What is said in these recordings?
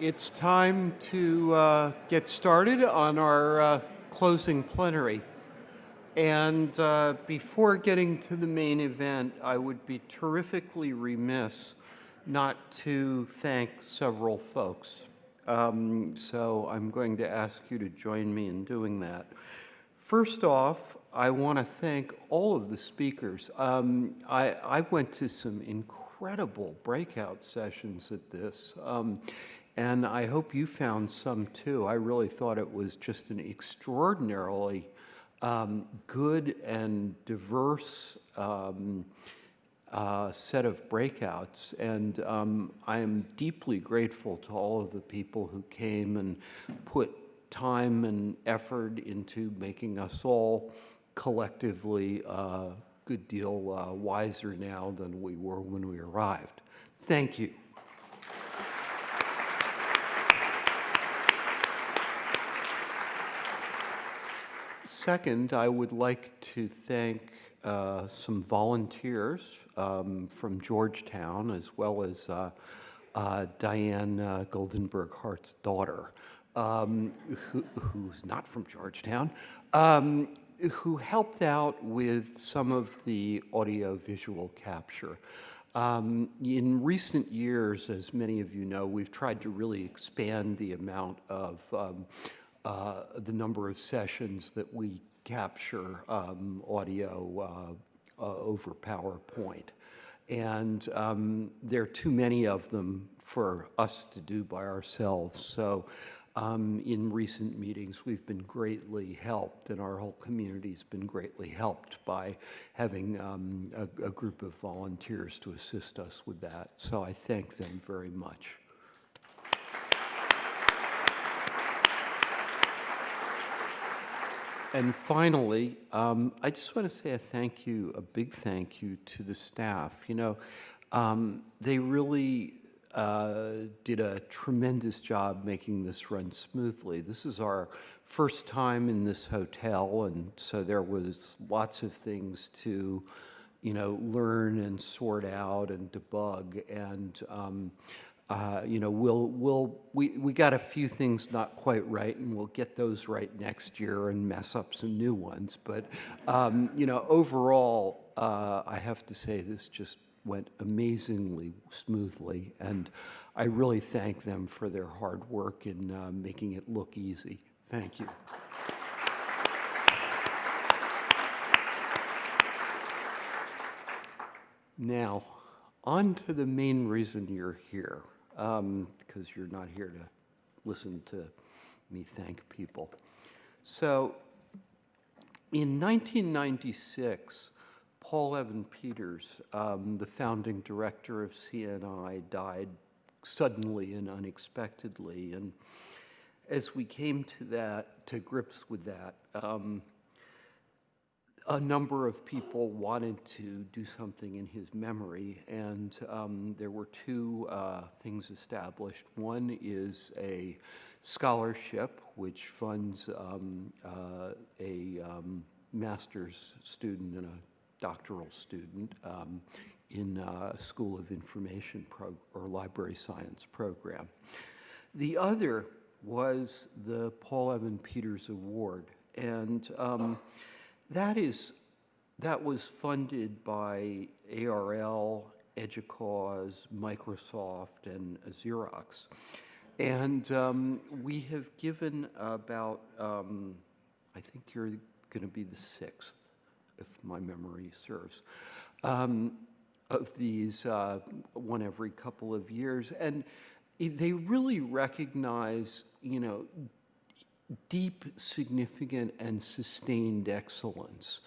It's time to uh, get started on our uh, closing plenary. And uh, before getting to the main event, I would be terrifically remiss not to thank several folks. Um, so I'm going to ask you to join me in doing that. First off, I want to thank all of the speakers. Um, I, I, went to some incredible breakout sessions at this, um, and I hope you found some too. I really thought it was just an extraordinarily um, good and diverse um, uh, set of breakouts. And um, I am deeply grateful to all of the people who came and put time and effort into making us all collectively a good deal uh, wiser now than we were when we arrived. Thank you. Second, I would like to thank uh, some volunteers um, from Georgetown, as well as uh, uh, Diane uh, Goldenberg Hart's daughter, um, who, who's not from Georgetown, um, who helped out with some of the audio-visual capture. Um, in recent years, as many of you know, we've tried to really expand the amount of um, uh, the number of sessions that we capture um, audio uh, uh, over PowerPoint. And um, there are too many of them for us to do by ourselves. So um, in recent meetings, we've been greatly helped, and our whole community has been greatly helped by having um, a, a group of volunteers to assist us with that. So I thank them very much. And finally, um, I just want to say a thank you, a big thank you to the staff. You know, um, they really uh, did a tremendous job making this run smoothly. This is our first time in this hotel, and so there was lots of things to, you know, learn and sort out and debug. And um, uh, you know, we'll, we'll, we, we got a few things not quite right, and we'll get those right next year and mess up some new ones. But, um, you know, overall, uh, I have to say this just went amazingly smoothly, and I really thank them for their hard work in uh, making it look easy. Thank you. Now, on to the main reason you're here because um, you're not here to listen to me thank people. So in 1996, Paul Evan Peters, um, the founding director of CNI, died suddenly and unexpectedly. And as we came to that, to grips with that, um, a number of people wanted to do something in his memory, and um, there were two uh, things established. One is a scholarship which funds um, uh, a um, master's student and a doctoral student um, in a School of Information or Library Science program. The other was the Paul Evan Peters Award, and um, that is, that was funded by ARL, EDUCAUSE, Microsoft, and Xerox. And um, we have given about, um, I think you're going to be the sixth, if my memory serves, um, of these, uh, one every couple of years. And they really recognize, you know, deep, significant, and sustained excellence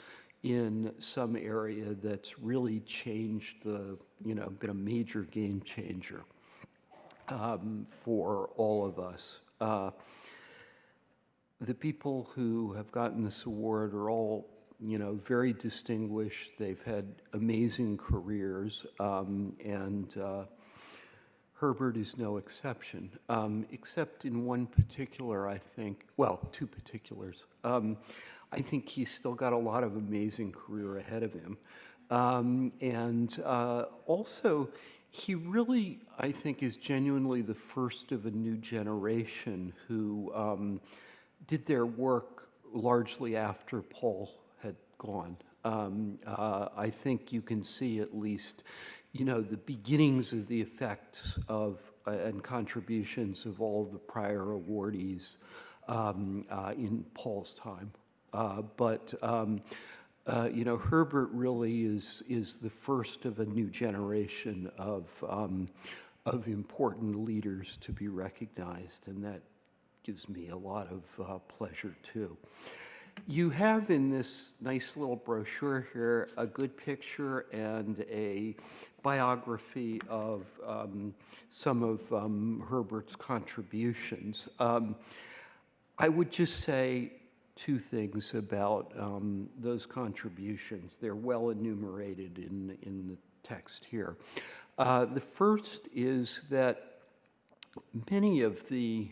in some area that's really changed the, you know, been a major game changer um, for all of us. Uh, the people who have gotten this award are all, you know, very distinguished. They've had amazing careers, um, and uh, Herbert is no exception, um, except in one particular, I think, well, two particulars. Um, I think he's still got a lot of amazing career ahead of him. Um, and uh, also, he really, I think, is genuinely the first of a new generation who um, did their work largely after Paul had gone. Um, uh, I think you can see at least, you know, the beginnings of the effects of uh, and contributions of all the prior awardees um, uh, in Paul's time. Uh, but um, uh, you know, Herbert really is is the first of a new generation of um, of important leaders to be recognized, and that gives me a lot of uh, pleasure too. You have in this nice little brochure here a good picture and a biography of um, some of um, Herbert's contributions. Um, I would just say two things about um, those contributions. They're well enumerated in, in the text here. Uh, the first is that many of the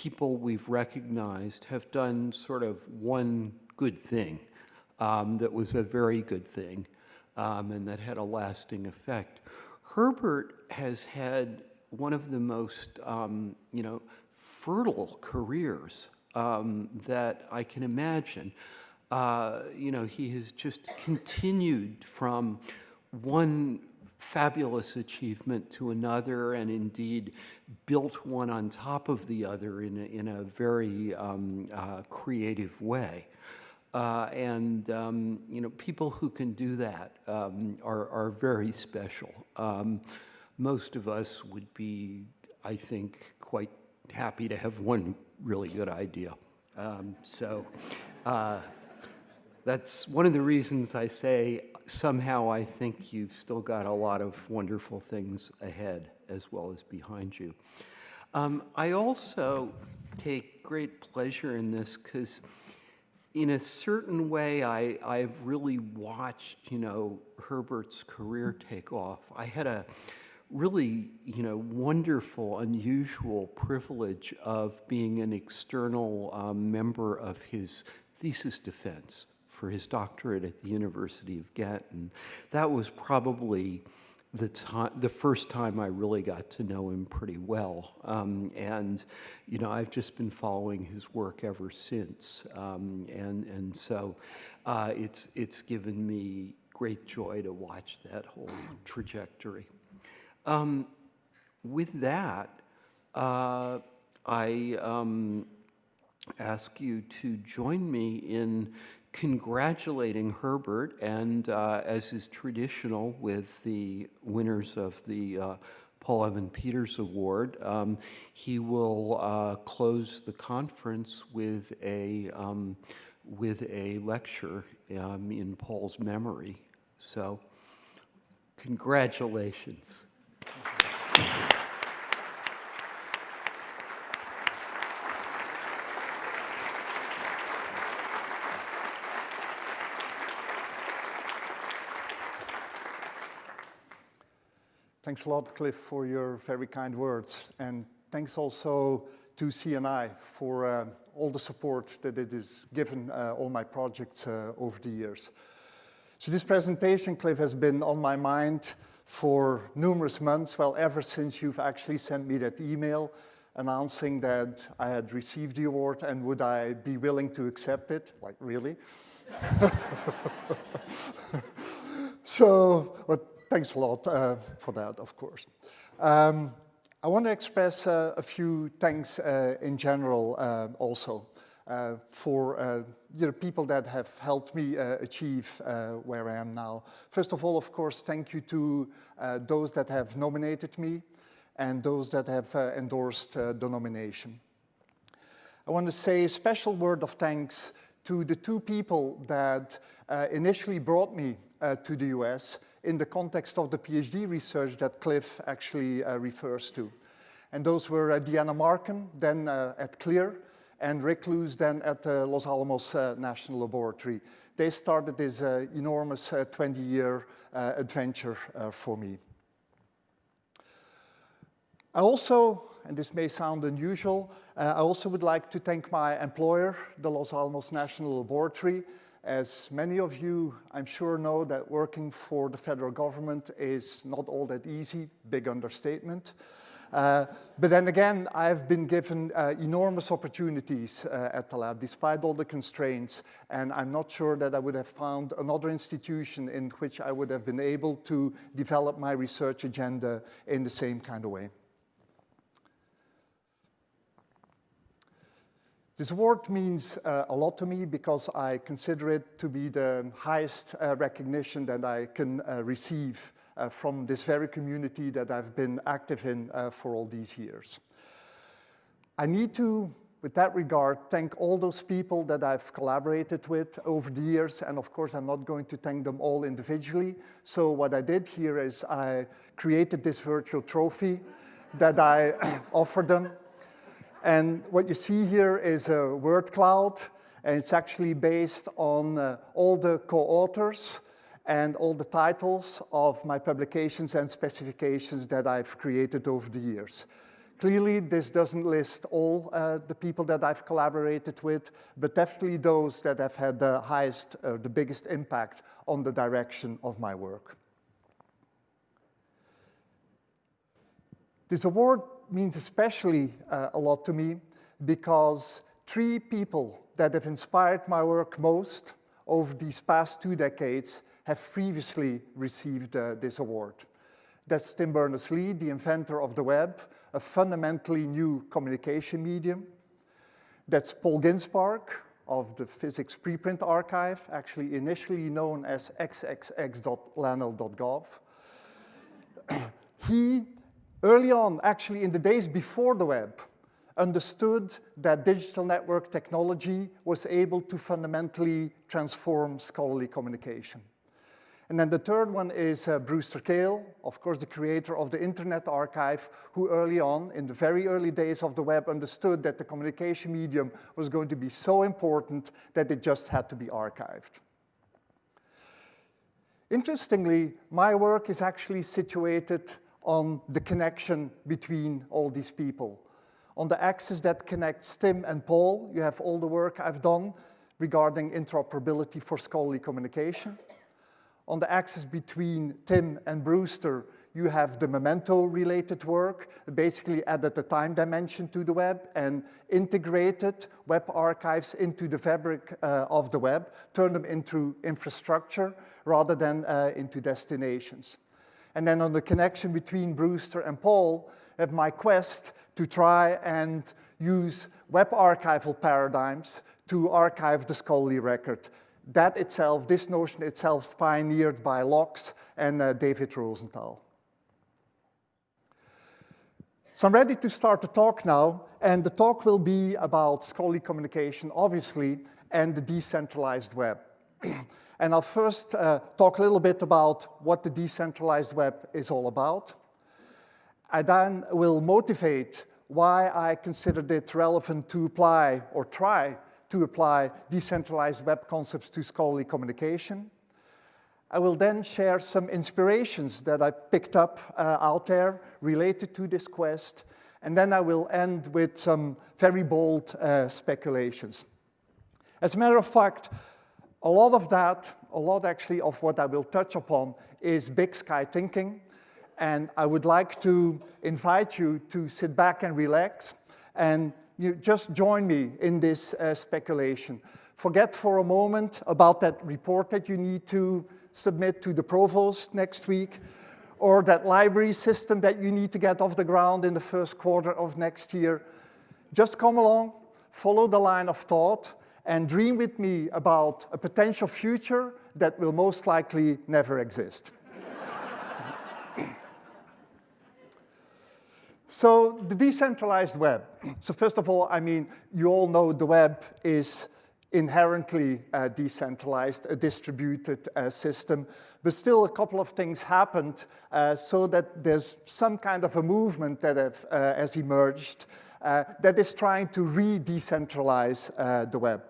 people we've recognized have done sort of one good thing um, that was a very good thing um, and that had a lasting effect. Herbert has had one of the most, um, you know, fertile careers um, that I can imagine. Uh, you know, he has just continued from one fabulous achievement to another and indeed built one on top of the other in a, in a very um, uh, creative way. Uh, and, um, you know, people who can do that um, are, are very special. Um, most of us would be, I think, quite happy to have one really good idea. Um, so uh, that's one of the reasons I say somehow I think you've still got a lot of wonderful things ahead as well as behind you. Um, I also take great pleasure in this because in a certain way, I, I've really watched, you know, Herbert's career take off. I had a really, you know, wonderful, unusual privilege of being an external um, member of his thesis defense for his doctorate at the University of Ghent. And that was probably the time, the first time I really got to know him pretty well. Um, and, you know, I've just been following his work ever since. Um, and, and so uh, it's, it's given me great joy to watch that whole trajectory. Um, with that, uh, I um, ask you to join me in congratulating Herbert and, uh, as is traditional with the winners of the uh, Paul Evan Peters Award, um, he will uh, close the conference with a, um, with a lecture um, in Paul's memory. So, congratulations. Thanks a lot, Cliff, for your very kind words. And thanks also to CNI for uh, all the support that it has given uh, all my projects uh, over the years. So this presentation, Cliff, has been on my mind for numerous months, well, ever since you've actually sent me that email announcing that I had received the award and would I be willing to accept it? Like, really? so, but thanks a lot uh, for that, of course. Um, I want to express uh, a few thanks uh, in general uh, also uh, for uh, you know, people that have helped me achieve where I am now. First of all, of course, thank you to those that have nominated me and those that have endorsed the nomination. I want to say a special word of thanks to the two people that initially brought me to the US in the context of the PhD research that Cliff actually uh, refers to. And those were uh, Deanna Marcum, then uh, at CLIR, and Rick Luce then at the Los Alamos National Laboratory. They started this enormous 20-year uh, adventure for me. I also, and this may sound unusual, uh, I also would like to thank my employer, the Los Alamos National Laboratory, As many of you, I'm sure, know that working for the federal government is not all that easy, big understatement. Uh, but then again, I've been given uh, enormous opportunities uh, at the lab, despite all the constraints, and I'm not sure that I would have found another institution in which I would have been able to develop my research agenda in the same kind of way. This award means uh, a lot to me because I consider it to be the highest uh, recognition that I can uh, receive uh, from this very community that I've been active in uh, for all these years. I need to, with that regard, thank all those people that I've collaborated with over the years, and of course I'm not going to thank them all individually. So what I did here is I created this virtual trophy that I offer them and what you see here is a word cloud, and it's actually based on uh, all the co-authors and all the titles of my publications and specifications that I've created over the years. Clearly, this doesn't list all uh, the people that I've collaborated with, but definitely those that have had the highest, uh, the biggest impact on the direction of my work. This award means especially uh, a lot to me because three people that have inspired my work most over these past two decades have previously received uh, this award. That's Tim Berners-Lee, the inventor of the web, a fundamentally new communication medium. That's Paul Ginsparg of the Physics Preprint Archive, actually initially known as xxx.lanl.gov. he early on, actually in the days before the web, understood that digital network technology was able to fundamentally transform scholarly communication. And then the third one is uh, Brewster Kahle, of course, the creator of the Internet Archive, who early on, in the very early days of the web, understood that the communication medium was going to be so important that it just had to be archived. Interestingly, my work is actually situated on the connection between all these people. On the axis that connects Tim and Paul, you have all the work I've done regarding interoperability for scholarly communication. On the axis between Tim and Brewster, you have the memento-related work, basically added the time dimension to the web and integrated web archives into the fabric uh, of the web, turn them into infrastructure rather than uh, into destinations. And then on the connection between Brewster and Paul, have my quest to try and use web archival paradigms to archive the scholarly record. That itself, this notion itself, pioneered by LOCKSS and uh, David Rosenthal. So I'm ready to start the talk now, and the talk will be about scholarly communication, obviously, and the decentralized web. And I'll first uh, talk a little bit about what the decentralized web is all about. I then will motivate why I considered it relevant to apply or try to apply decentralized web concepts to scholarly communication. I will then share some inspirations that I picked up uh, out there related to this quest, and then I will end with some very bold uh, speculations. As a matter of fact, a lot of that, a lot actually of what I will touch upon is big sky thinking. And I would like to invite you to sit back and relax and you just join me in this uh, speculation. Forget for a moment about that report that you need to submit to the provost next week or that library system that you need to get off the ground in the first quarter of next year. Just come along, follow the line of thought, and dream with me about a potential future that will most likely never exist. so the decentralized web. So first of all, I mean, you all know the web is inherently uh, decentralized, a distributed uh, system, but still a couple of things happened uh, so that there's some kind of a movement that have, uh, has emerged that is trying to re-decentralize uh, the web.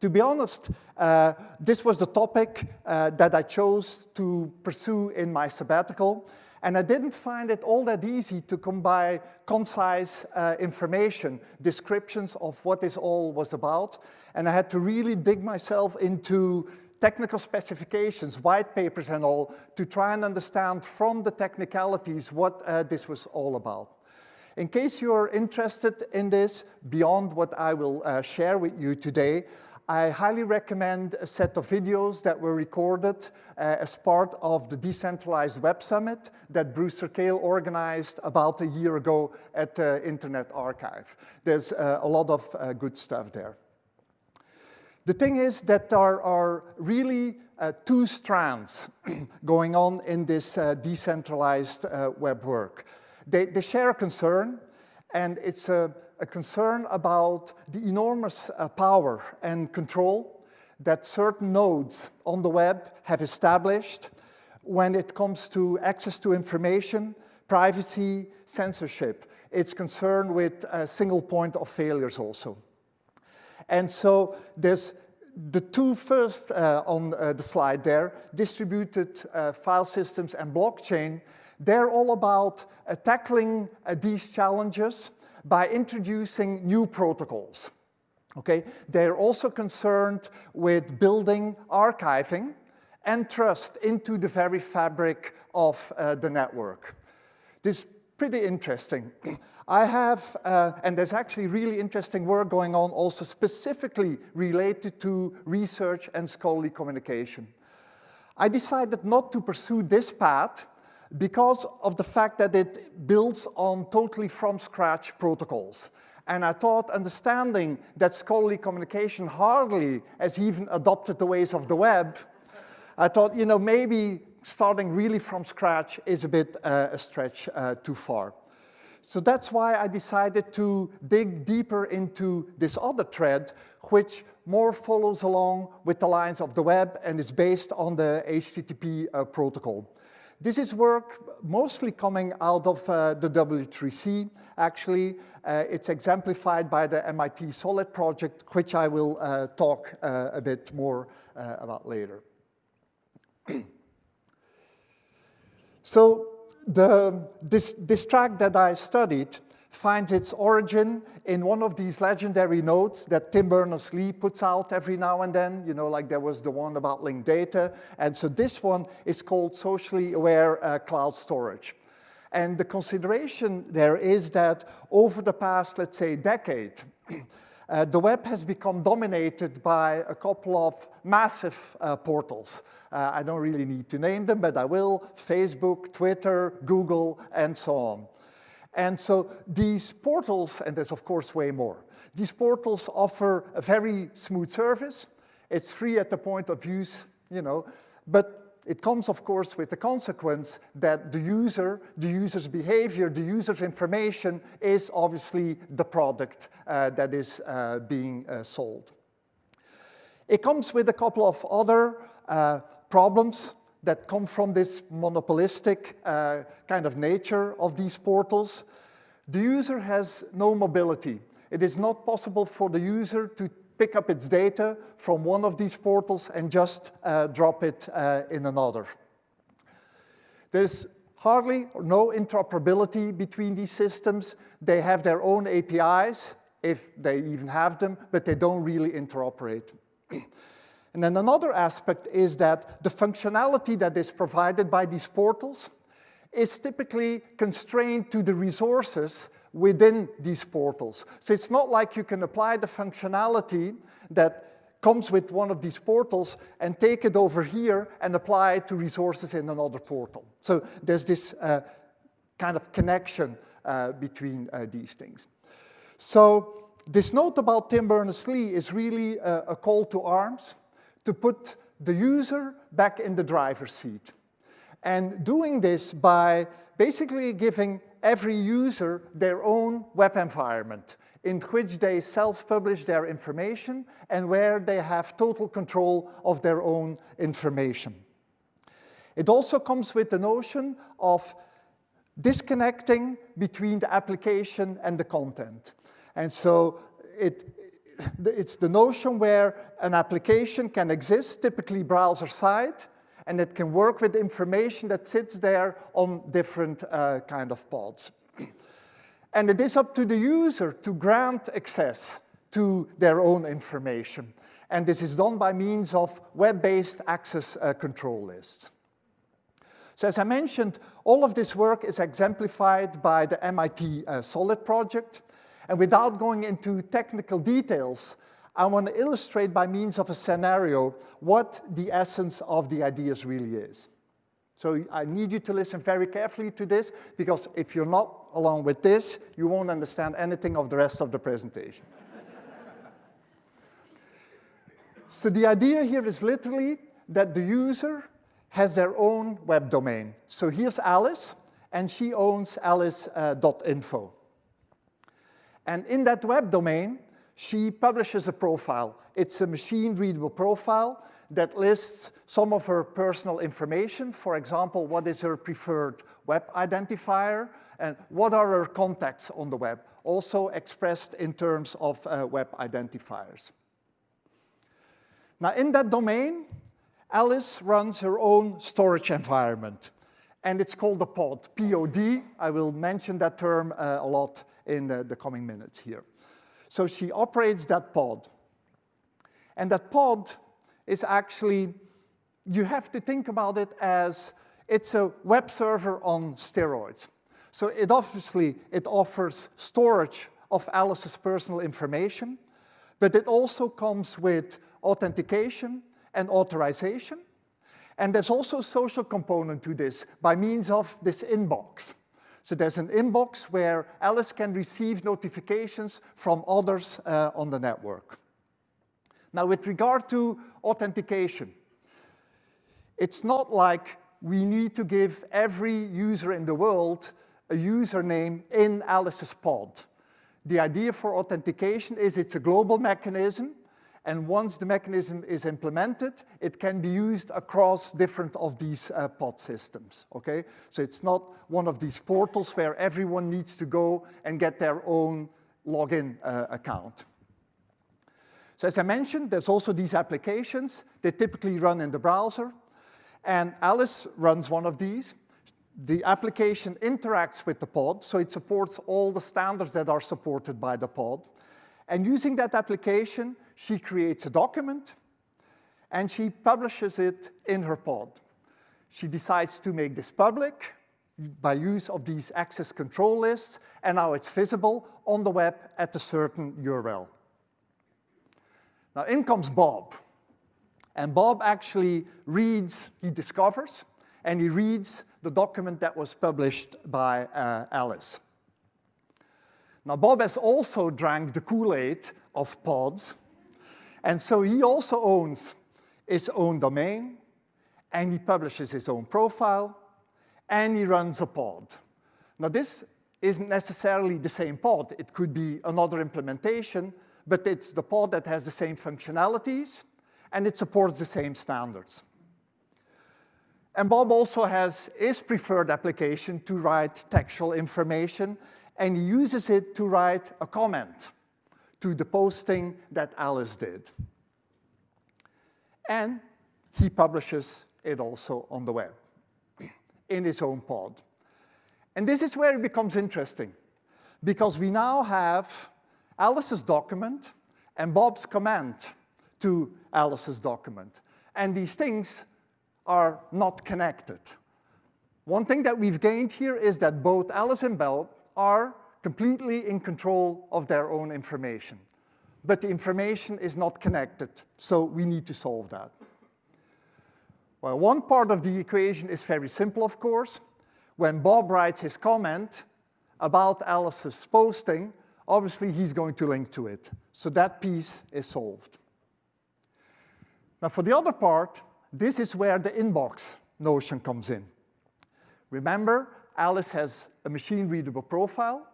To be honest, uh, this was the topic uh, that I chose to pursue in my sabbatical, and I didn't find it all that easy to by concise uh, information, descriptions of what this all was about, and I had to really dig myself into technical specifications, white papers and all, to try and understand from the technicalities what uh, this was all about. In case you're interested in this, beyond what I will uh, share with you today, I highly recommend a set of videos that were recorded uh, as part of the Decentralized Web Summit that Brewster Kahle organized about a year ago at the uh, Internet Archive. There's uh, a lot of uh, good stuff there. The thing is that there are really uh, two strands going on in this decentralized web work. They, they share a concern, and it's a a concern about the enormous uh, power and control that certain nodes on the web have established when it comes to access to information, privacy, censorship. It's concerned with a single point of failures also. And so there's the two first uh, on uh, the slide there, distributed uh, file systems and blockchain, they're all about uh, tackling uh, these challenges by introducing new protocols. Okay, they're also concerned with building archiving and trust into the very fabric of uh, the network. This is pretty interesting. I have, uh, and there's actually really interesting work going on also specifically related to research and scholarly communication. I decided not to pursue this path because of the fact that it builds on totally from scratch protocols. And I thought understanding that scholarly communication hardly has even adopted the ways of the web, I thought, you know, maybe starting really from scratch is a bit uh, a stretch uh, too far. So that's why I decided to dig deeper into this other thread, which more follows along with the lines of the web and is based on the HTTP uh, protocol. This is work mostly coming out of uh, the W3C, actually. Uh, it's exemplified by the MIT Solid project, which I will uh, talk uh, a bit more uh, about later. so the, this, this track that I studied finds its origin in one of these legendary notes that Tim Berners-Lee puts out every now and then, you know, like there was the one about linked data. And so this one is called socially aware uh, cloud storage. And the consideration there is that over the past, let's say, decade, uh, the web has become dominated by a couple of massive uh, portals. Uh, I don't really need to name them, but I will, Facebook, Twitter, Google, and so on. And so these portals, and there's of course way more, these portals offer a very smooth service. It's free at the point of use, you know, but it comes, of course, with the consequence that the user, the user's behavior, the user's information is obviously the product uh, that is uh, being uh, sold. It comes with a couple of other uh, problems that come from this monopolistic uh, kind of nature of these portals. The user has no mobility. It is not possible for the user to pick up its data from one of these portals and just uh, drop it uh, in another. There's hardly or no interoperability between these systems. They have their own APIs, if they even have them, but they don't really interoperate. And then another aspect is that the functionality that is provided by these portals is typically constrained to the resources within these portals. So it's not like you can apply the functionality that comes with one of these portals and take it over here and apply it to resources in another portal. So there's this uh, kind of connection uh, between uh, these things. So this note about Tim Berners-Lee is really a, a call to arms to put the user back in the driver's seat. And doing this by basically giving every user their own web environment in which they self-publish their information and where they have total control of their own information. It also comes with the notion of disconnecting between the application and the content. And so it, it's the notion where an application can exist, typically browser side, and it can work with information that sits there on different uh, kind of pods. and it is up to the user to grant access to their own information. And this is done by means of web-based access uh, control lists. So as I mentioned, all of this work is exemplified by the MIT uh, Solid project. And without going into technical details, I want to illustrate by means of a scenario what the essence of the ideas really is. So I need you to listen very carefully to this, because if you're not along with this, you won't understand anything of the rest of the presentation. so the idea here is literally that the user has their own web domain. So here's Alice, and she owns alice.info. Uh, and in that web domain, she publishes a profile. It's a machine-readable profile that lists some of her personal information. For example, what is her preferred web identifier and what are her contacts on the web, also expressed in terms of uh, web identifiers. Now in that domain, Alice runs her own storage environment and it's called a pod, P-O-D. I will mention that term uh, a lot in the, the coming minutes here. So she operates that pod. And that pod is actually, you have to think about it as it's a web server on steroids. So it obviously, it offers storage of Alice's personal information, but it also comes with authentication and authorization. And there's also a social component to this by means of this inbox. So there's an inbox where Alice can receive notifications from others uh, on the network. Now, with regard to authentication, it's not like we need to give every user in the world a username in Alice's pod. The idea for authentication is it's a global mechanism and once the mechanism is implemented, it can be used across different of these uh, pod systems, okay? So it's not one of these portals where everyone needs to go and get their own login uh, account. So as I mentioned, there's also these applications. They typically run in the browser. And Alice runs one of these. The application interacts with the pod, so it supports all the standards that are supported by the pod. And using that application, she creates a document and she publishes it in her pod. She decides to make this public by use of these access control lists, and now it's visible on the web at a certain URL. Now in comes Bob, and Bob actually reads, he discovers, and he reads the document that was published by uh, Alice. Now Bob has also drank the Kool-Aid of pods, and so he also owns his own domain, and he publishes his own profile, and he runs a pod. Now this isn't necessarily the same pod. It could be another implementation, but it's the pod that has the same functionalities, and it supports the same standards. And Bob also has his preferred application to write textual information, and he uses it to write a comment to the posting that Alice did. And he publishes it also on the web in his own pod. And this is where it becomes interesting because we now have Alice's document and Bob's comment to Alice's document. And these things are not connected. One thing that we've gained here is that both Alice and Bob are completely in control of their own information. But the information is not connected, so we need to solve that. Well, one part of the equation is very simple, of course. When Bob writes his comment about Alice's posting, obviously he's going to link to it. So that piece is solved. Now for the other part, this is where the inbox notion comes in. Remember, Alice has a machine-readable profile.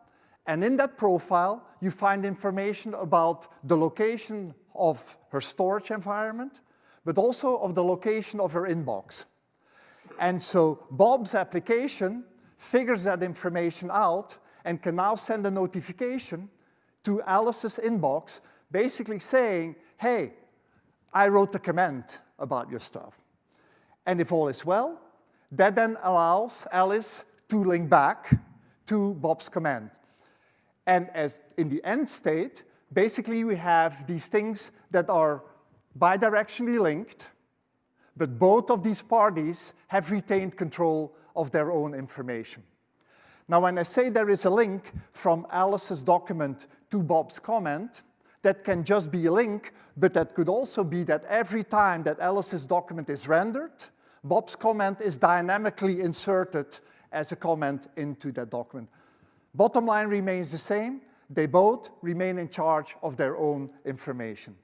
And in that profile, you find information about the location of her storage environment, but also of the location of her inbox. And so Bob's application figures that information out and can now send a notification to Alice's inbox basically saying, hey, I wrote a comment about your stuff. And if all is well, that then allows Alice to link back to Bob's command. And as in the end state, basically we have these things that are bidirectionally linked, but both of these parties have retained control of their own information. Now, when I say there is a link from Alice's document to Bob's comment, that can just be a link, but that could also be that every time that Alice's document is rendered, Bob's comment is dynamically inserted as a comment into that document. Bottom line remains the same. They both remain in charge of their own information.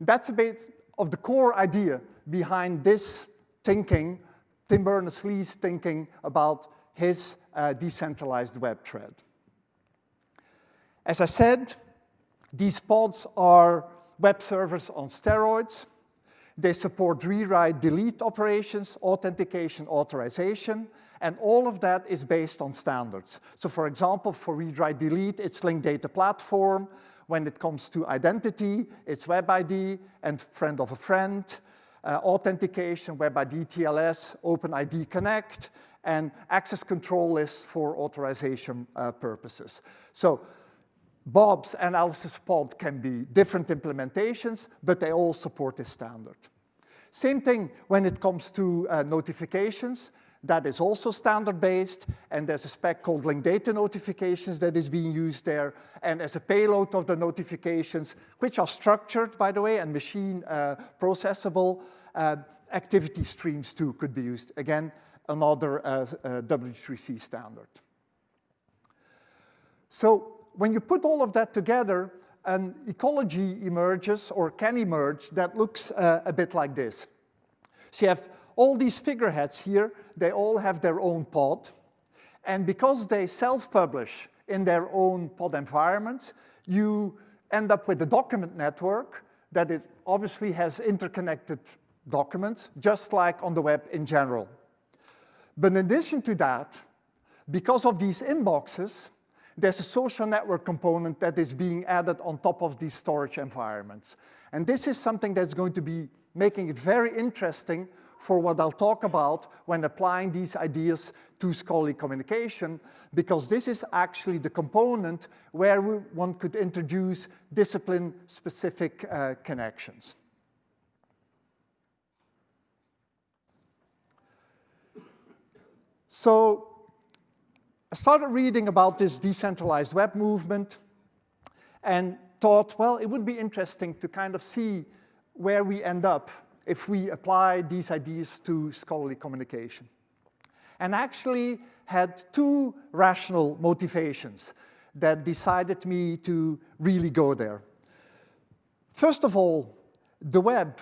That's a bit of the core idea behind this thinking, Tim Berners-Lee's thinking about his uh, decentralized web thread. As I said, these pods are web servers on steroids. They support rewrite, delete operations, authentication, authorization, and all of that is based on standards. So for example, for rewrite, delete, it's linked data platform. When it comes to identity, it's web ID and friend of a friend. Uh, authentication, WebID TLS, OpenID Connect, and access control lists for authorization uh, purposes. So Bob's and Alice's pod can be different implementations, but they all support this standard. Same thing when it comes to uh, notifications. That is also standard-based, and there's a spec called link data notifications that is being used there, and as a payload of the notifications, which are structured, by the way, and machine uh, processable, uh, activity streams too could be used. Again, another uh, uh W3C standard. So when you put all of that together, an ecology emerges or can emerge that looks uh, a bit like this. So you have all these figureheads here, they all have their own pod. And because they self-publish in their own pod environments, you end up with a document network that it obviously has interconnected documents, just like on the web in general. But in addition to that, because of these inboxes, there's a social network component that is being added on top of these storage environments. And this is something that's going to be making it very interesting for what I'll talk about when applying these ideas to scholarly communication, because this is actually the component where we, one could introduce discipline-specific uh, connections. So I started reading about this decentralized web movement and thought, well, it would be interesting to kind of see where we end up if we apply these ideas to scholarly communication. And actually had two rational motivations that decided me to really go there. First of all, the web,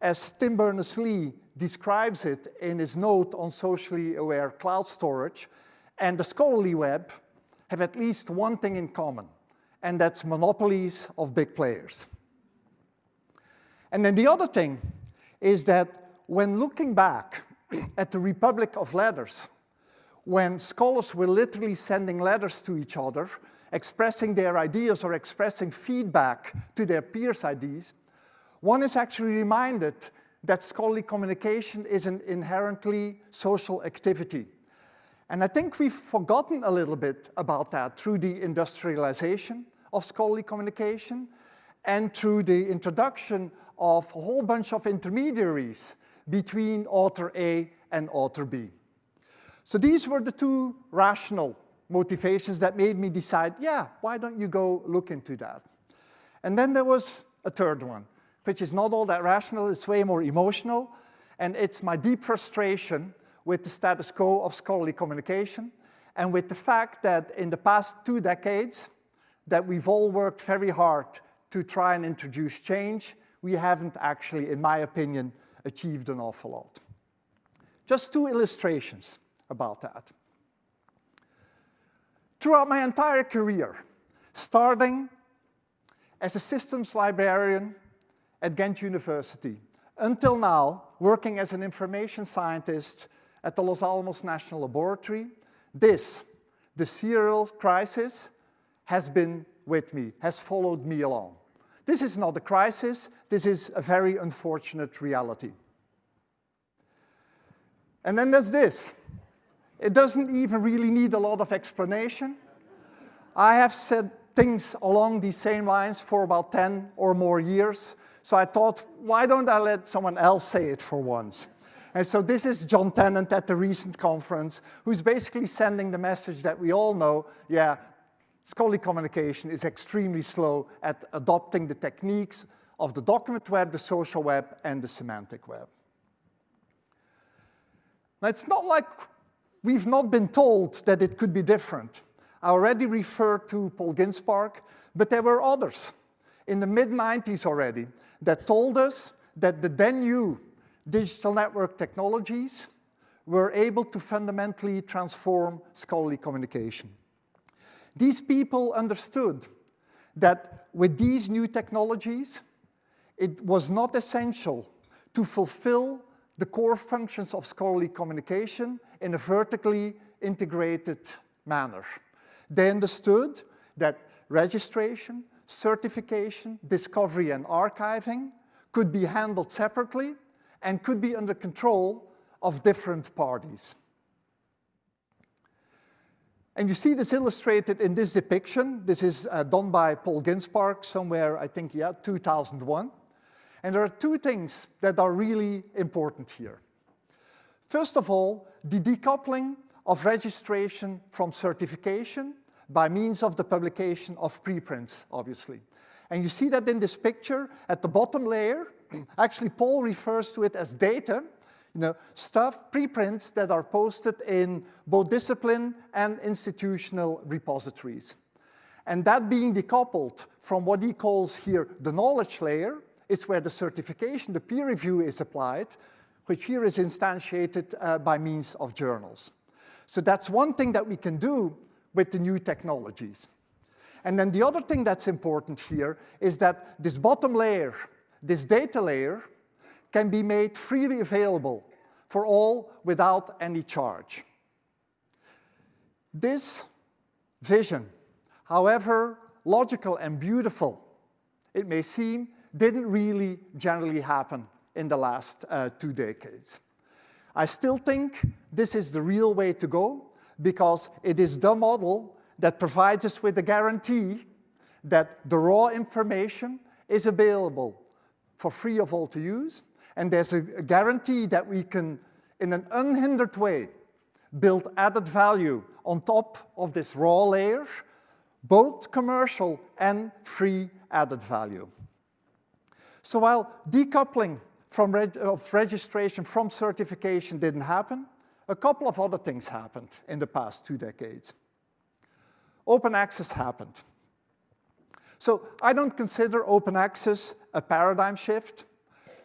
as Tim Berners-Lee describes it in his note on socially aware cloud storage, and the scholarly web have at least one thing in common, and that's monopolies of big players. And then the other thing is that when looking back at the Republic of Letters, when scholars were literally sending letters to each other, expressing their ideas or expressing feedback to their peers' ideas, one is actually reminded that scholarly communication is an inherently social activity. And I think we've forgotten a little bit about that through the industrialization of scholarly communication and through the introduction of a whole bunch of intermediaries between author A and author B. So these were the two rational motivations that made me decide, yeah, why don't you go look into that? And then there was a third one, which is not all that rational, it's way more emotional, and it's my deep frustration with the status quo of scholarly communication and with the fact that in the past two decades that we've all worked very hard to try and introduce change we haven't actually, in my opinion, achieved an awful lot. Just two illustrations about that. Throughout my entire career, starting as a systems librarian at Ghent University, until now, working as an information scientist at the Los Alamos National Laboratory, this, the serial crisis, has been with me, has followed me along. This is not a crisis, this is a very unfortunate reality. And then there's this. It doesn't even really need a lot of explanation. I have said things along these same lines for about 10 or more years, so I thought, why don't I let someone else say it for once? And so this is John Tennant at the recent conference, who's basically sending the message that we all know, yeah, scholarly communication is extremely slow at adopting the techniques of the document web, the social web, and the semantic web. Now, it's not like we've not been told that it could be different. I already referred to Paul Ginsparg, but there were others in the mid-90s already that told us that the then new digital network technologies were able to fundamentally transform scholarly communication. These people understood that with these new technologies, it was not essential to fulfill the core functions of scholarly communication in a vertically integrated manner. They understood that registration, certification, discovery, and archiving could be handled separately and could be under control of different parties. And you see this illustrated in this depiction. This is uh, done by Paul Ginsparg somewhere, I think, yeah, 2001. And there are two things that are really important here. First of all, the decoupling of registration from certification by means of the publication of preprints, obviously. And you see that in this picture at the bottom layer, actually Paul refers to it as data, you know, stuff, preprints that are posted in both discipline and institutional repositories. And that being decoupled from what he calls here the knowledge layer, is where the certification, the peer review is applied, which here is instantiated uh, by means of journals. So that's one thing that we can do with the new technologies. And then the other thing that's important here is that this bottom layer, this data layer, can be made freely available for all without any charge. This vision, however logical and beautiful it may seem, didn't really generally happen in the last uh, two decades. I still think this is the real way to go because it is the model that provides us with the guarantee that the raw information is available for free of all to use, and there's a, guarantee that we can, in an unhindered way, build added value on top of this raw layer, both commercial and free added value. So while decoupling from reg of registration from certification didn't happen, a couple of other things happened in the past two decades. Open access happened. So I don't consider open access a paradigm shift,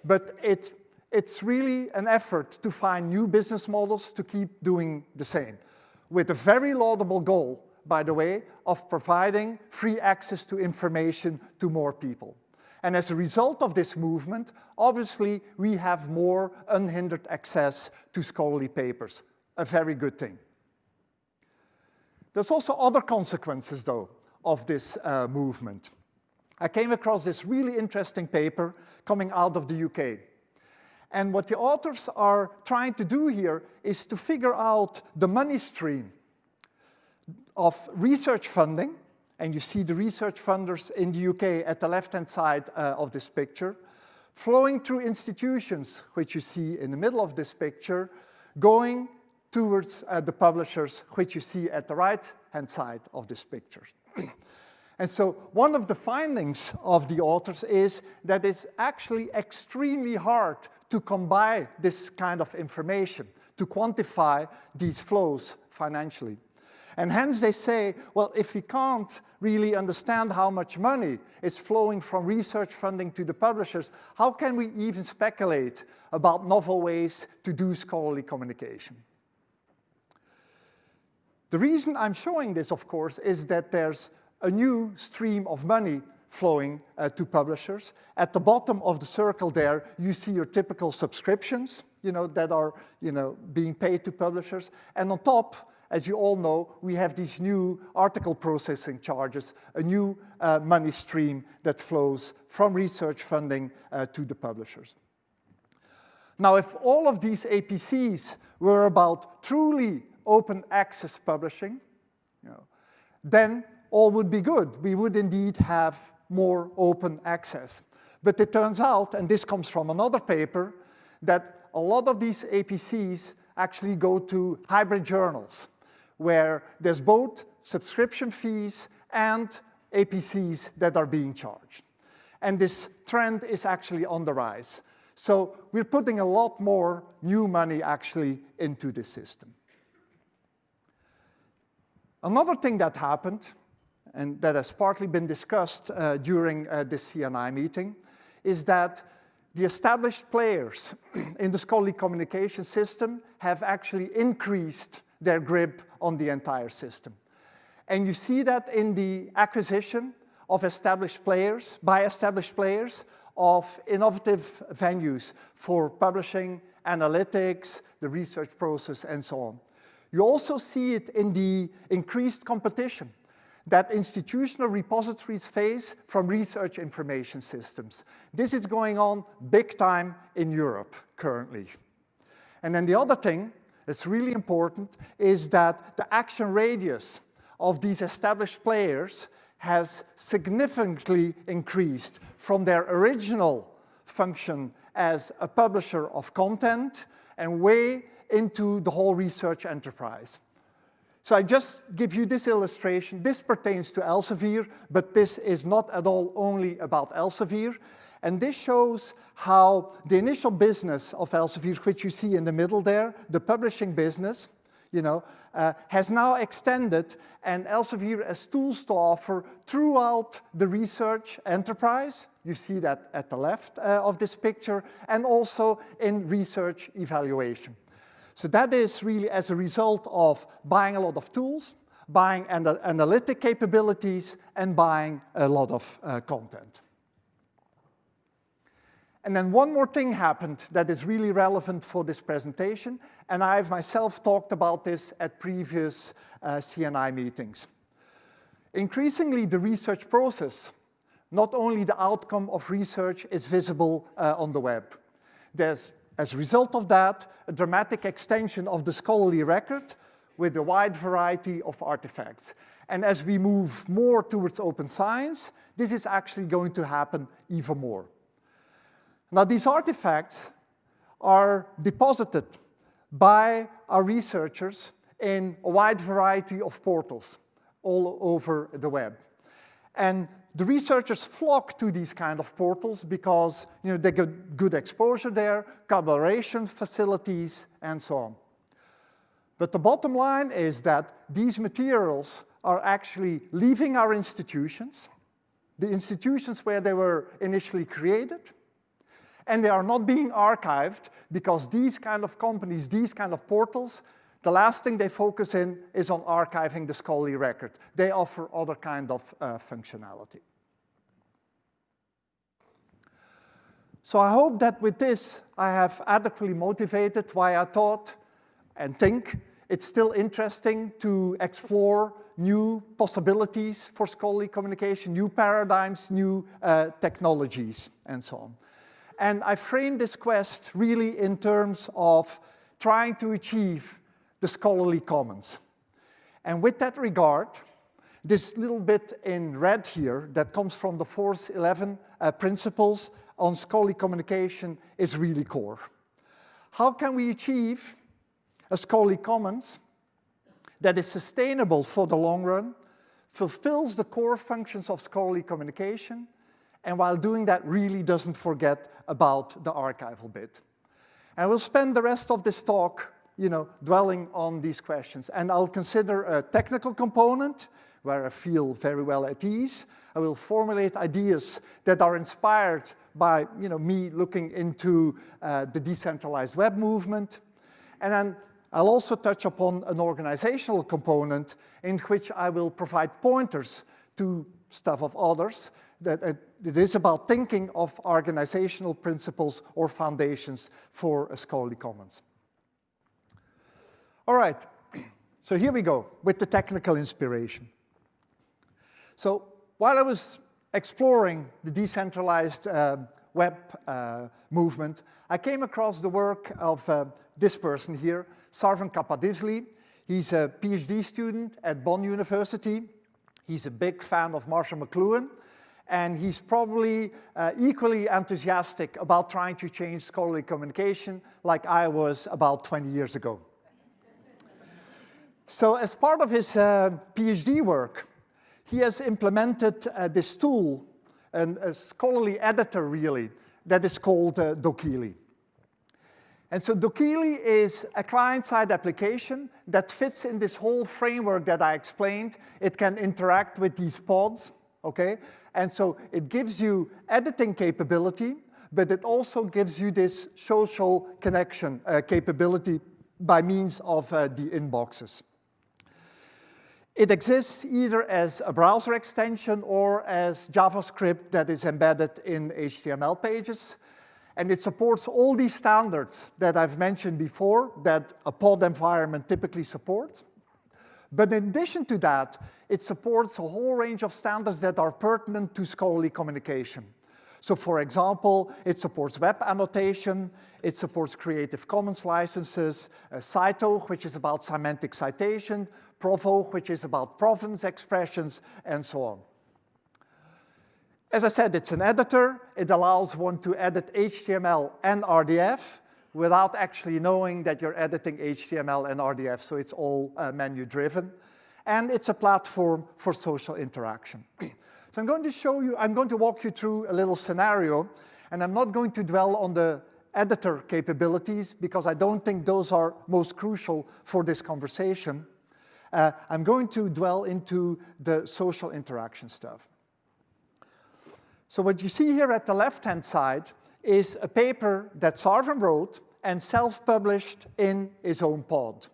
but it, it's really an effort to find new business models to keep doing the same, with a very laudable goal, by the way, of providing free access to information to more people. And as a result of this movement, obviously, we have more unhindered access to scholarly papers, a very good thing. There's also other consequences, though, of this uh, movement. I came across this really interesting paper coming out of the UK. And what the authors are trying to do here is to figure out the money stream of research funding and you see the research funders in the UK at the left-hand side uh, of this picture, flowing through institutions, which you see in the middle of this picture, going towards uh, the publishers, which you see at the right-hand side of this picture. and so one of the findings of the authors is that it's actually extremely hard to combine this kind of information, to quantify these flows financially. And hence they say, well, if we can't really understand how much money is flowing from research funding to the publishers, how can we even speculate about novel ways to do scholarly communication? The reason I'm showing this, of course, is that there's a new stream of money flowing uh, to publishers. At the bottom of the circle there, you see your typical subscriptions, you know, that are, you know, being paid to publishers. And on top, as you all know, we have these new article processing charges, a new uh, money stream that flows from research funding uh, to the publishers. Now, if all of these APCs were about truly open access publishing, you know, then all would be good. We would indeed have more open access. But it turns out, and this comes from another paper, that a lot of these APCs actually go to hybrid journals, where there's both subscription fees and APCs that are being charged. And this trend is actually on the rise. So we're putting a lot more new money actually into the system. Another thing that happened, and that has partly been discussed uh, during uh, this CNI meeting, is that the established players in the scholarly communication system have actually increased their grip on the entire system. And you see that in the acquisition of established players, by established players, of innovative venues for publishing, analytics, the research process, and so on. You also see it in the increased competition that institutional repositories face from research information systems. This is going on big time in Europe currently. And then the other thing that's really important is that the action radius of these established players has significantly increased from their original function as a publisher of content and way into the whole research enterprise. So I just give you this illustration. This pertains to Elsevier, but this is not at all only about Elsevier. And this shows how the initial business of Elsevier, which you see in the middle there, the publishing business, you know, uh, has now extended and Elsevier has tools to offer throughout the research enterprise. You see that at the left uh, of this picture, and also in research evaluation. So that is really as a result of buying a lot of tools, buying ana analytic capabilities, and buying a lot of uh, content. And then one more thing happened that is really relevant for this presentation, and I've myself talked about this at previous uh, CNI meetings. Increasingly, the research process, not only the outcome of research is visible uh, on the web. There's, as a result of that, a dramatic extension of the scholarly record with a wide variety of artifacts. And as we move more towards open science, this is actually going to happen even more. Now these artifacts are deposited by our researchers in a wide variety of portals all over the web. And the researchers flock to these kind of portals because you know, they get good exposure there, collaboration facilities, and so on. But the bottom line is that these materials are actually leaving our institutions, the institutions where they were initially created, and they are not being archived because these kind of companies, these kind of portals, the last thing they focus in is on archiving the scholarly record. They offer other kind of uh, functionality. So I hope that with this, I have adequately motivated why I thought and think it's still interesting to explore new possibilities for scholarly communication, new paradigms, new uh, technologies, and so on. And I frame this quest really in terms of trying to achieve the scholarly commons. And with that regard, this little bit in red here that comes from the Force 11 uh, principles on scholarly communication is really core. How can we achieve a scholarly commons that is sustainable for the long run, fulfills the core functions of scholarly communication, and while doing that really doesn't forget about the archival bit. And we'll spend the rest of this talk you know, dwelling on these questions. And I'll consider a technical component where I feel very well at ease. I will formulate ideas that are inspired by you know, me looking into uh, the decentralized web movement. And then I'll also touch upon an organizational component in which I will provide pointers to stuff of others that it is about thinking of organizational principles or foundations for a scholarly commons. All right, So here we go with the technical inspiration. So while I was exploring the decentralized uh, web uh, movement, I came across the work of uh, this person here, Sarven Capadisli. He's a PhD student at Bonn University. He's a big fan of Marshall McLuhan, and he's probably uh, equally enthusiastic about trying to change scholarly communication like I was about 20 years ago. So as part of his uh, PhD work, he has implemented uh, this tool, and a scholarly editor really, that is called uh, dokieli. And so dokieli is a client-side application that fits in this whole framework that I explained. It can interact with these pods, okay? And so it gives you editing capability, but it also gives you this social connection uh, capability by means of uh, the inboxes. It exists either as a browser extension or as JavaScript that is embedded in HTML pages. And it supports all these standards that I've mentioned before that a pod environment typically supports. But in addition to that, it supports a whole range of standards that are pertinent to scholarly communication. So for example, it supports web annotation, it supports Creative Commons licenses, uh, CiTO, which is about semantic citation, PROV-O, which is about provenance expressions, and so on. As I said, it's an editor. It allows one to edit HTML and RDF without actually knowing that you're editing HTML and RDF, so it's all uh, menu-driven. And it's a platform for social interaction. So I'm going to show you, I'm going to walk you through a little scenario, and I'm not going to dwell on the editor capabilities because I don't think those are most crucial for this conversation. Uh, I'm going to dwell into the social interaction stuff. So what you see here at the left-hand side is a paper that Sarven wrote and self-published in his own pod.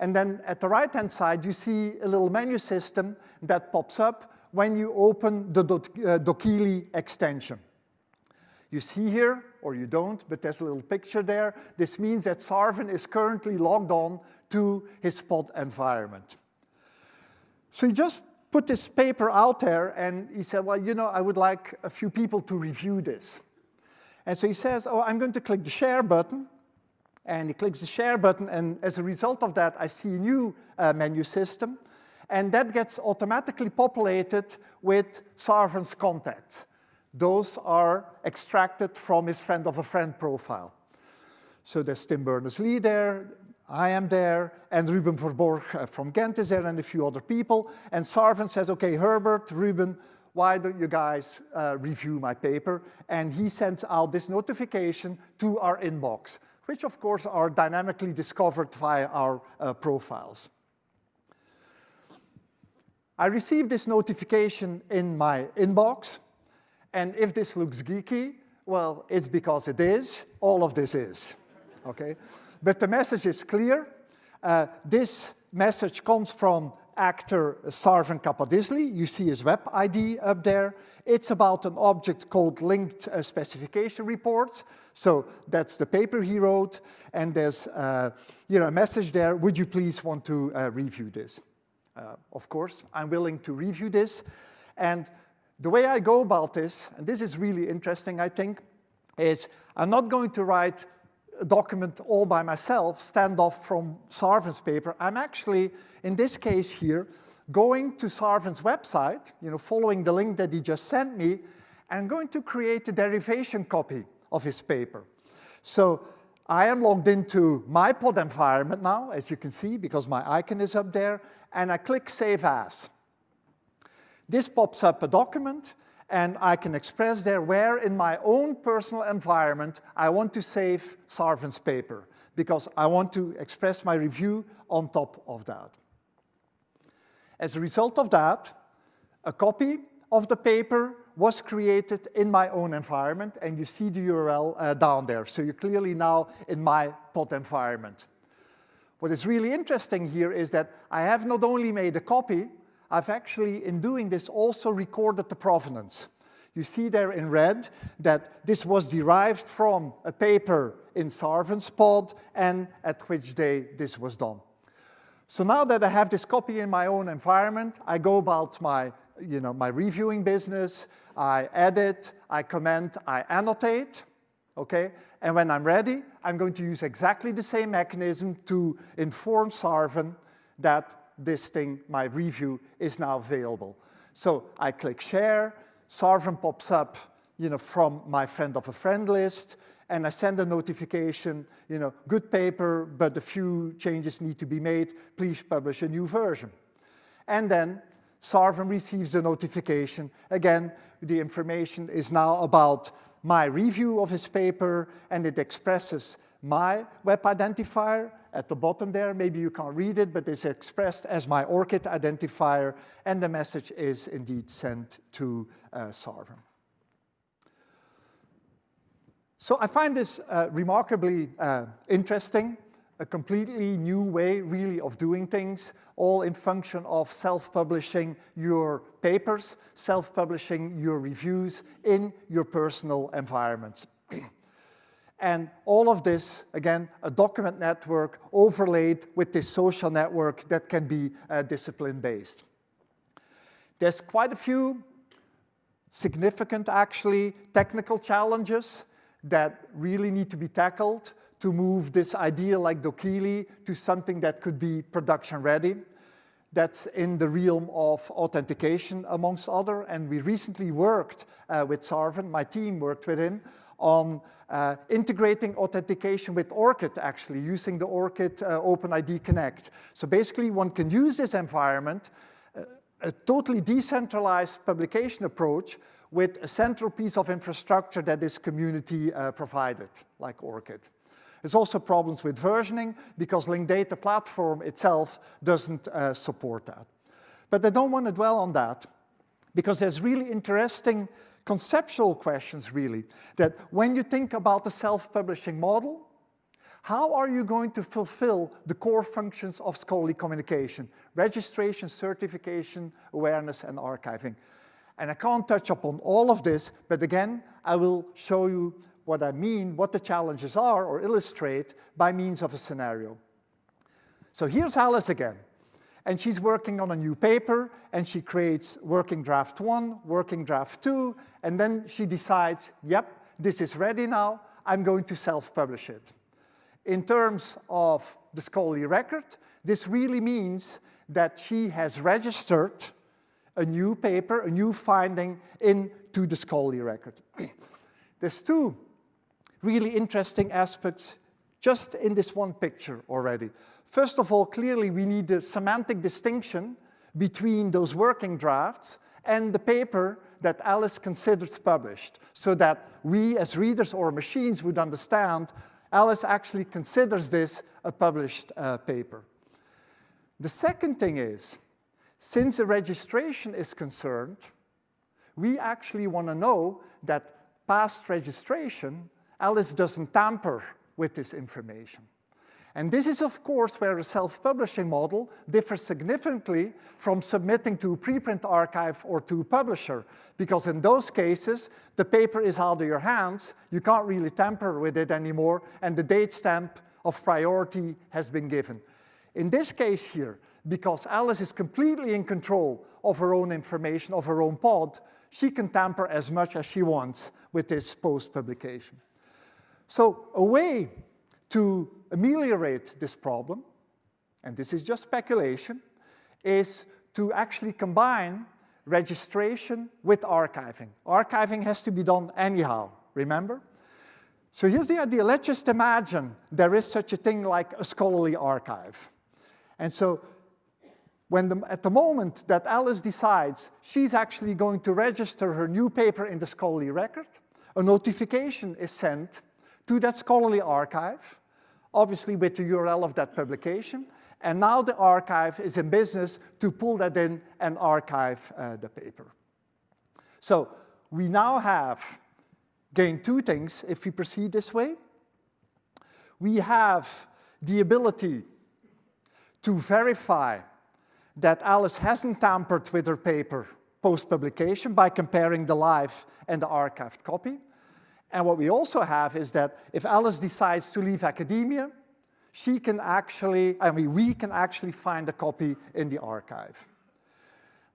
And then at the right-hand side, you see a little menu system that pops up when you open the uh, dokieli extension. You see here, or you don't, but there's a little picture there. This means that Sarven is currently logged on to his pod environment. So he just put this paper out there and he said, well, you know, I would like a few people to review this. And so he says, oh, I'm going to click the share button. And he clicks the share button, and as a result of that, I see a new uh, menu system and that gets automatically populated with Sarven's contacts. Those are extracted from his friend of a friend profile. So there's Tim Berners-Lee there, I am there, and Ruben Verborgh uh, from Ghent is there, and a few other people. And Sarven says, okay, Herbert, Ruben, why don't you guys uh, review my paper? And he sends out this notification to our inbox, which of course are dynamically discovered via our uh, profiles. I received this notification in my inbox, and if this looks geeky, well, it's because it is. All of this is, okay? But the message is clear. Uh, this message comes from actor Sarven Capadisli. You see his web ID up there. It's about an object called linked uh, specification reports. So that's the paper he wrote. And there's uh, you know, a message there, would you please want to uh, review this? Uh, of course, I'm willing to review this. And the way I go about this, and this is really interesting, I think, is I'm not going to write a document all by myself, stand off from Sarven's paper. I'm actually, in this case here, going to Sarven's website, you know, following the link that he just sent me, and going to create a derivation copy of his paper. So I am logged into my pod environment now, as you can see, because my icon is up there, and I click Save As. This pops up a document, and I can express there where in my own personal environment I want to save Sarven's paper, because I want to express my review on top of that. As a result of that, a copy of the paper was created in my own environment, and you see the URL uh, down there. So you're clearly now in my pod environment. What is really interesting here is that I have not only made a copy, I've actually, in doing this, also recorded the provenance. You see there in red that this was derived from a paper in Sarven's pod and at which day this was done. So now that I have this copy in my own environment, I go about my, you know, my reviewing business, I edit, I comment, I annotate, okay? And when I'm ready, I'm going to use exactly the same mechanism to inform Sarven that this thing, my review, is now available. So I click share, Sarven pops up you know, from my friend of a friend list, and I send a notification, you know, good paper, but a few changes need to be made, please publish a new version. And then Sarven receives the notification. Again, the information is now about my review of his paper, and it expresses my web identifier at the bottom there. Maybe you can't read it, but it's expressed as my ORCID identifier, and the message is indeed sent to uh. So I find this uh, remarkably uh, interesting, a completely new way really of doing things, all in function of self-publishing your papers, self-publishing your reviews in your personal environments. and all of this, again, a document network overlaid with this social network that can be uh, discipline-based. There's quite a few significant, actually, technical challenges that really need to be tackled to move this idea like dokieli to something that could be production ready. That's in the realm of authentication, amongst other. And we recently worked uh, with Sarven, my team worked with him, on uh, integrating authentication with ORCID, actually, using the ORCID uh, OpenID Connect. So basically, one can use this environment, uh, a totally decentralized publication approach, with a central piece of infrastructure that is community uh, provided, like ORCID. There's also problems with versioning because Linked Data Platform itself doesn't uh, support that. But I don't want to dwell on that because there's really interesting conceptual questions really, that when you think about the self-publishing model, how are you going to fulfill the core functions of scholarly communication? Registration, certification, awareness, and archiving. And I can't touch upon all of this, but again, I will show you what I mean, what the challenges are, or illustrate by means of a scenario. So here's Alice again. And she's working on a new paper, and she creates working draft one, working draft two, and then she decides, yep, this is ready now, I'm going to self-publish it. In terms of the scholarly record, this really means that she has registered a new paper, a new finding into the scholarly record. There's two really interesting aspects just in this one picture already. First of all, clearly we need the semantic distinction between those working drafts and the paper that Alice considers published, so that we as readers or machines would understand Alice actually considers this a published uh, paper. The second thing is, since the registration is concerned, we actually want to know that past registration, Alice doesn't tamper with this information. And this is, of course, where a self-publishing model differs significantly from submitting to a preprint archive or to a publisher, because in those cases, the paper is out of your hands, you can't really tamper with it anymore, and the date stamp of priority has been given. In this case here, because Alice is completely in control of her own information, of her own pod, she can tamper as much as she wants with this post-publication. So a way to ameliorate this problem, and this is just speculation, is to actually combine registration with archiving. Archiving has to be done anyhow, remember? So here's the idea. Let's just imagine there is such a thing like a scholarly archive. And so when the, at the moment that Alice decides she's actually going to register her new paper in the scholarly record, a notification is sent to that scholarly archive, obviously with the URL of that publication, and now the archive is in business to pull that in and archive uh, the paper. So we now have gained two things if we proceed this way. We have the ability to verify that Alice hasn't tampered with her paper post-publication by comparing the live and the archived copy. And what we also have is that if Alice decides to leave academia, she can actually, I mean, we can actually find a copy in the archive.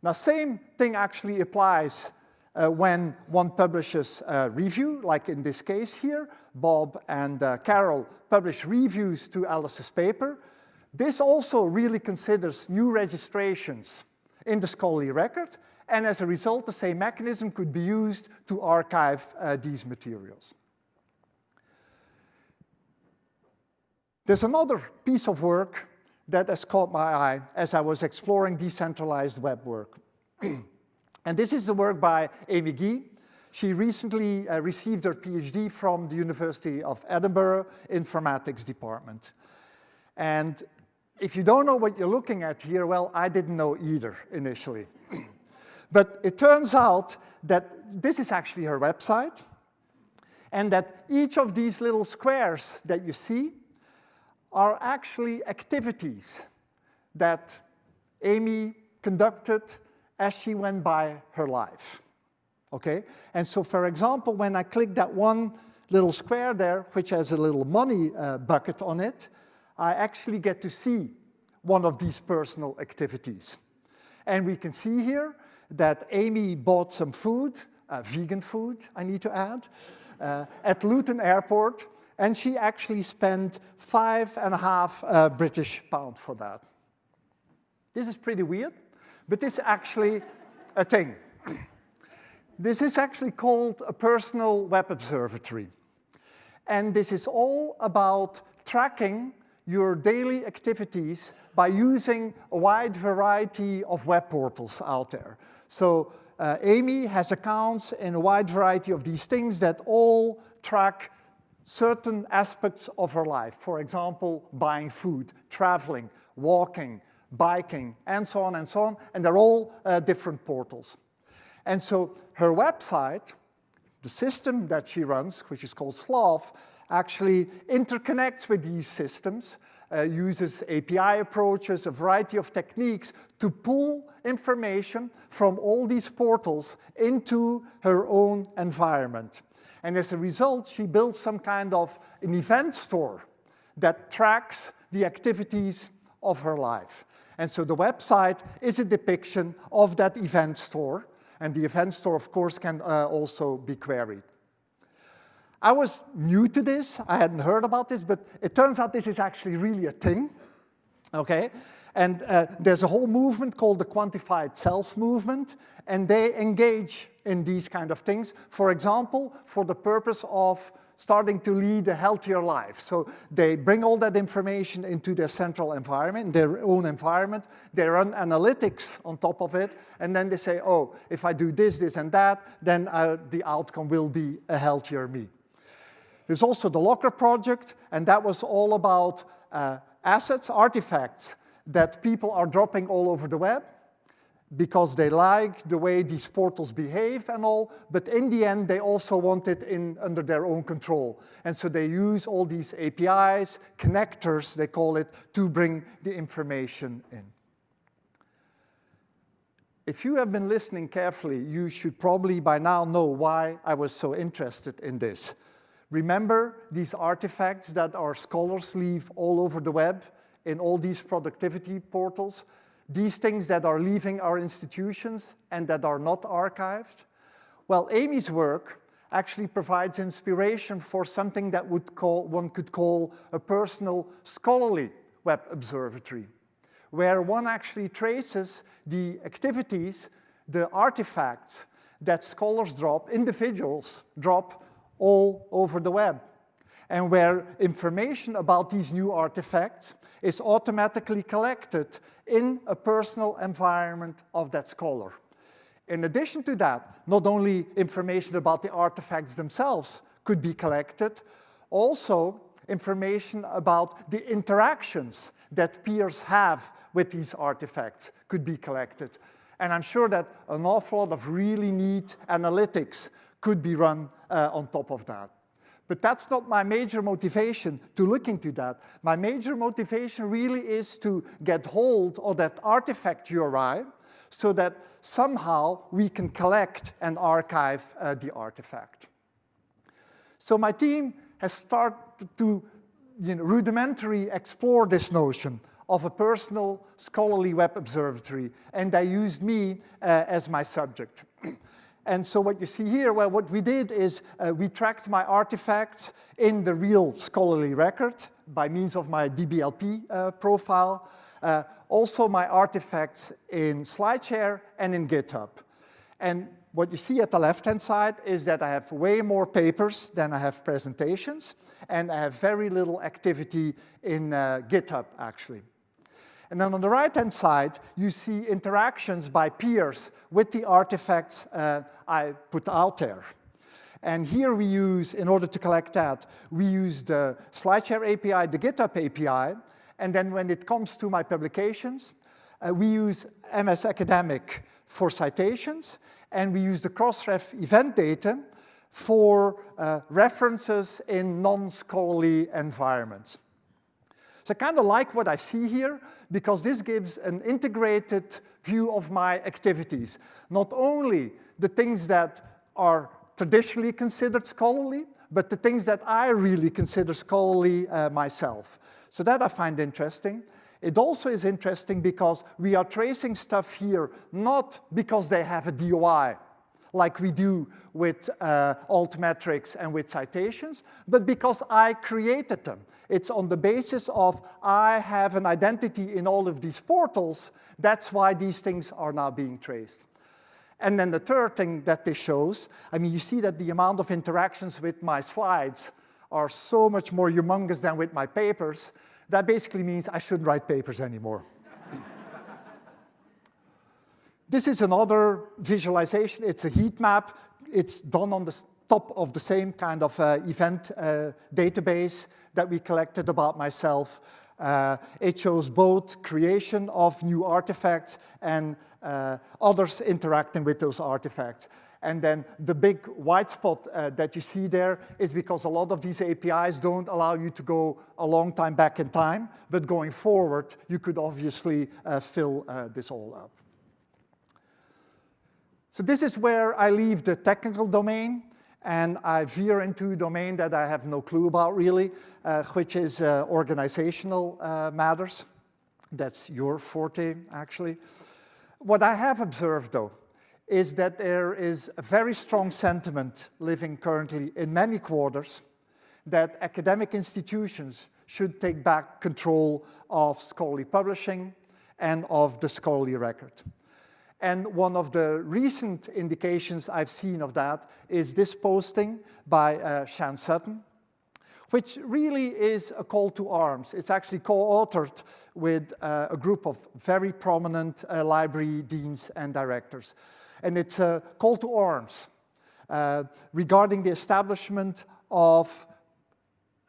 Now, same thing actually applies uh, when one publishes a review, like in this case here, Bob and uh, Carol publish reviews to Alice's paper. This also really considers new registrations in the scholarly record, and as a result, the same mechanism could be used to archive uh, these materials. There's another piece of work that has caught my eye as I was exploring decentralized web work. and this is the work by Amy Guy. She recently uh, received her PhD from the University of Edinburgh Informatics Department. And if you don't know what you're looking at here, well, I didn't know either initially. But it turns out that this is actually her website, and that each of these little squares that you see are actually activities that Amy conducted as she went by her life. Okay? And so, for example, when I click that one little square there, which has a little money uh, bucket on it, I actually get to see one of these personal activities. And we can see here that Amy bought some food, uh, vegan food, I need to add, uh, at Luton Airport, and she actually spent five and a half uh, British pound for that. This is pretty weird, but this is actually a thing. this is actually called a personal web observatory. And this is all about tracking your daily activities by using a wide variety of web portals out there. So uh, Amy has accounts in a wide variety of these things that all track certain aspects of her life. For example, buying food, traveling, walking, biking, and so on and so on. And they're all uh, different portals. And so her website, the system that she runs, which is called Sloth, actually interconnects with these systems, uh, uses API approaches, a variety of techniques to pull information from all these portals into her own environment. And as a result, she builds some kind of an event store that tracks the activities of her life. And so the website is a depiction of that event store. And the event store, of course, can uh, also be queried. I was new to this. I hadn't heard about this, but it turns out this is actually really a thing. Okay? And uh, there's a whole movement called the quantified self movement, and they engage in these kind of things. For example, for the purpose of starting to lead a healthier life. So they bring all that information into their central environment, their own environment. They run analytics on top of it, and then they say, oh, if I do this, this, and that, then uh, the outcome will be a healthier me. There's also the Locker project, and that was all about uh, assets, artifacts that people are dropping all over the web because they like the way these portals behave and all, but in the end, they also want it in, under their own control. And so they use all these APIs, connectors, they call it, to bring the information in. If you have been listening carefully, you should probably by now know why I was so interested in this. Remember these artifacts that our scholars leave all over the web in all these productivity portals? These things that are leaving our institutions and that are not archived? Well, Amy's work actually provides inspiration for something that would call, one could call a personal scholarly web observatory, where one actually traces the activities, the artifacts that scholars drop, individuals drop all over the web, and where information about these new artifacts is automatically collected in a personal environment of that scholar. In addition to that, not only information about the artifacts themselves could be collected, also information about the interactions that peers have with these artifacts could be collected. And I'm sure that an awful lot of really neat analytics could be run uh, on top of that. But that's not my major motivation to look into that. My major motivation really is to get hold of that artifact URI so that somehow we can collect and archive uh, the artifact. So my team has started to you know, rudimentary explore this notion of a personal scholarly web observatory, and they used me uh, as my subject. and so what you see here, well, what we did is uh, we tracked my artifacts in the real scholarly record by means of my DBLP uh, profile, uh, also my artifacts in SlideShare and in GitHub. And what you see at the left-hand side is that I have way more papers than I have presentations, and I have very little activity in uh, GitHub, actually. And then on the right-hand side, you see interactions by peers with the artifacts uh, I put out there. And here we use, in order to collect that, we use the SlideShare API, the GitHub API, and then when it comes to my publications, uh, we use MS Academic for citations, and we use the Crossref event data for uh, references in non-scholarly environments. So I kind of like what I see here because this gives an integrated view of my activities. Not only the things that are traditionally considered scholarly, but the things that I really consider scholarly uh, myself. So that I find interesting. It also is interesting because we are tracing stuff here not because they have a DOI, like we do with uh, altmetrics and with citations, but because I created them. It's on the basis of I have an identity in all of these portals. That's why these things are now being traced. And then the third thing that this shows, I mean, you see that the amount of interactions with my slides are so much more humongous than with my papers. That basically means I shouldn't write papers anymore. This is another visualization. It's a heat map. It's done on the top of the same kind of uh, event uh, database that we collected about myself. Uh, it shows both creation of new artifacts and uh, others interacting with those artifacts. And then the big white spot uh, that you see there is because a lot of these APIs don't allow you to go a long time back in time, but going forward, you could obviously uh, fill this all up. So this is where I leave the technical domain and I veer into a domain that I have no clue about really, uh, which is uh, organizational uh, matters. That's your forte, actually. What I have observed, though, is that there is a very strong sentiment living currently in many quarters that academic institutions should take back control of scholarly publishing and of the scholarly record. And one of the recent indications I've seen of that is this posting by uh, Shan Sutton, which really is a call to arms. It's actually co-authored with uh, a group of very prominent uh, library deans and directors. And it's a call to arms uh, regarding the establishment of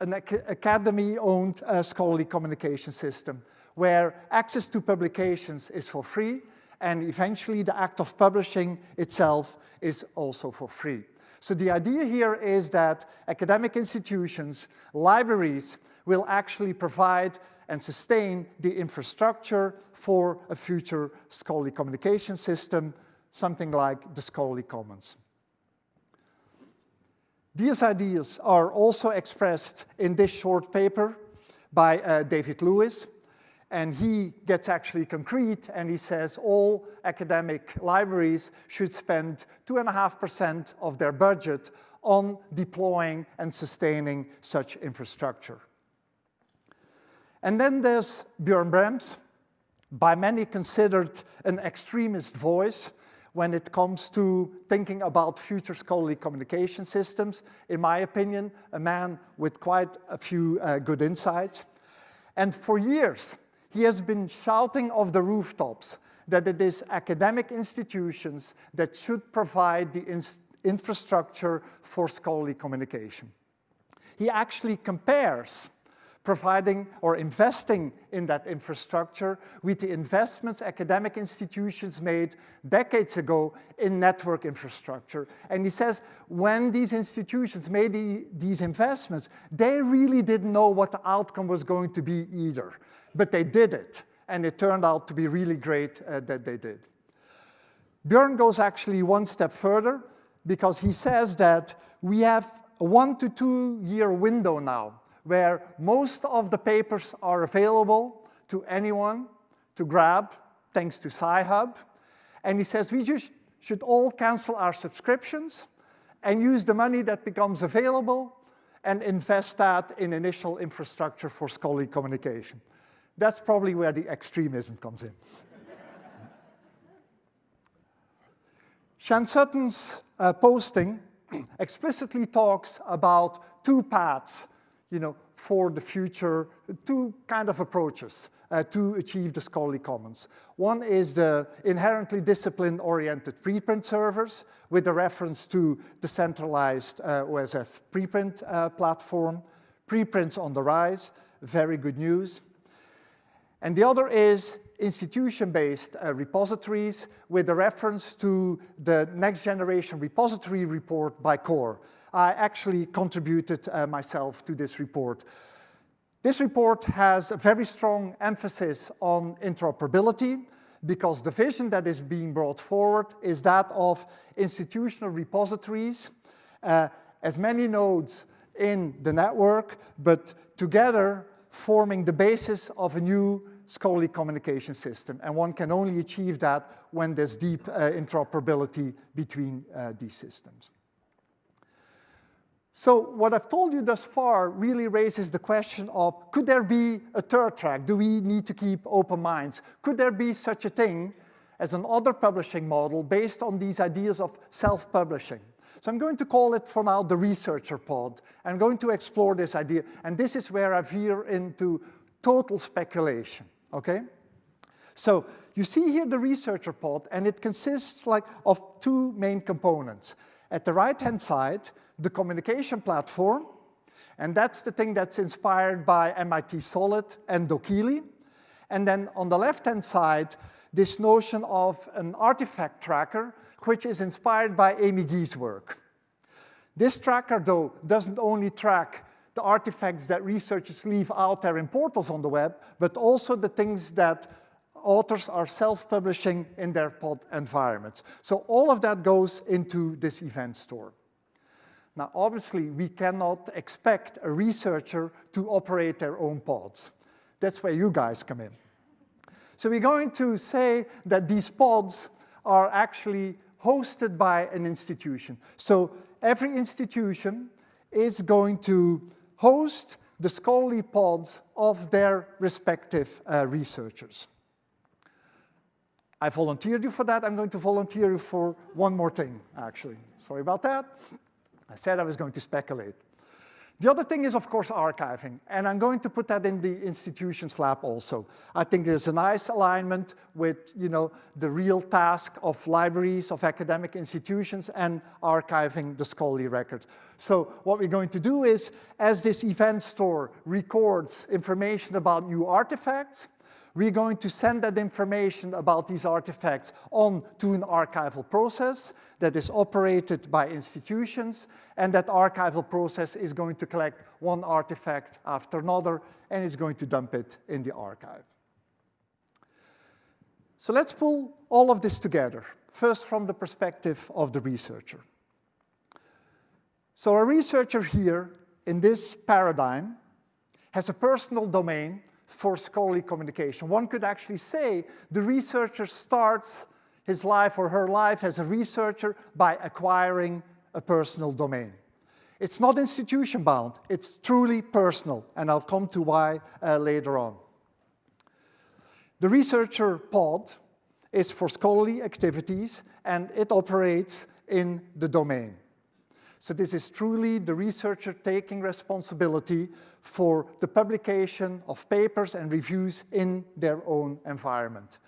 an ac academy-owned uh, scholarly communication system where access to publications is for free and eventually the act of publishing itself is also for free. So the idea here is that academic institutions, libraries, will actually provide and sustain the infrastructure for a future scholarly communication system, something like the Scholarly Commons. These ideas are also expressed in this short paper by uh, David Lewis, and he gets actually concrete and he says all academic libraries should spend 2.5% of their budget on deploying and sustaining such infrastructure. And then there's Björn Brembs, by many considered an extremist voice when it comes to thinking about future scholarly communication systems. In my opinion, a man with quite a few uh, good insights. And for years, he has been shouting off the rooftops that it is academic institutions that should provide the in infrastructure for scholarly communication. He actually compares providing or investing in that infrastructure with the investments academic institutions made decades ago in network infrastructure. And he says when these institutions made the, these investments, they really didn't know what the outcome was going to be either but they did it, and it turned out to be really great uh, that they did. Björn goes actually one step further because he says that we have a one to two year window now where most of the papers are available to anyone to grab, thanks to Sci-Hub. And he says we just should all cancel our subscriptions and use the money that becomes available and invest that in initial infrastructure for scholarly communication. That's probably where the extremism comes in. Shan Sutton's uh, posting explicitly talks about two paths you know, for the future, two kind of approaches uh, to achieve the scholarly commons. One is the inherently discipline-oriented preprint servers with a reference to the centralized uh, OSF preprint uh, platform. Preprints on the rise, very good news. And the other is institution-based uh, repositories with a reference to the next generation repository report by COAR. I actually contributed uh, myself to this report. This report has a very strong emphasis on interoperability because the vision that is being brought forward is that of institutional repositories, uh, as many nodes in the network, but together forming the basis of a new scholarly communication system. And one can only achieve that when there's deep uh, interoperability between uh, these systems. So what I've told you thus far really raises the question of, could there be a third track? Do we need to keep open minds? Could there be such a thing as an other publishing model based on these ideas of self-publishing? So I'm going to call it for now the researcher pod. I'm going to explore this idea, and this is where I veer into total speculation, okay? So you see here the researcher pod, and it consists like of two main components. At the right-hand side, the communication platform, and that's the thing that's inspired by MIT Solid and dokieli. And then on the left-hand side, this notion of an artifact tracker, which is inspired by Amy Guy's work. This tracker, though, doesn't only track the artifacts that researchers leave out there in portals on the web, but also the things that authors are self-publishing in their pod environments. So all of that goes into this event store. Now, obviously, we cannot expect a researcher to operate their own pods. That's where you guys come in. So we're going to say that these pods are actually hosted by an institution. So every institution is going to host the scholarly pods of their respective uh, researchers. I volunteered you for that. I'm going to volunteer you for one more thing, actually. Sorry about that. I said I was going to speculate. The other thing is, of course, archiving, and I'm going to put that in the institutions lab also. I think there's a nice alignment with you know, the real task of libraries, of academic institutions, and archiving the scholarly records. So what we're going to do is, as this event store records information about new artifacts, we're going to send that information about these artifacts on to an archival process that is operated by institutions, and that archival process is going to collect one artifact after another and is going to dump it in the archive. So let's pull all of this together, first from the perspective of the researcher. So a researcher here in this paradigm has a personal domain for scholarly communication. One could actually say the researcher starts his life or her life as a researcher by acquiring a personal domain. It's not institution bound, it's truly personal, and I'll come to why uh, later on. The researcher pod is for scholarly activities and it operates in the domain. So this is truly the researcher taking responsibility for the publication of papers and reviews in their own environment.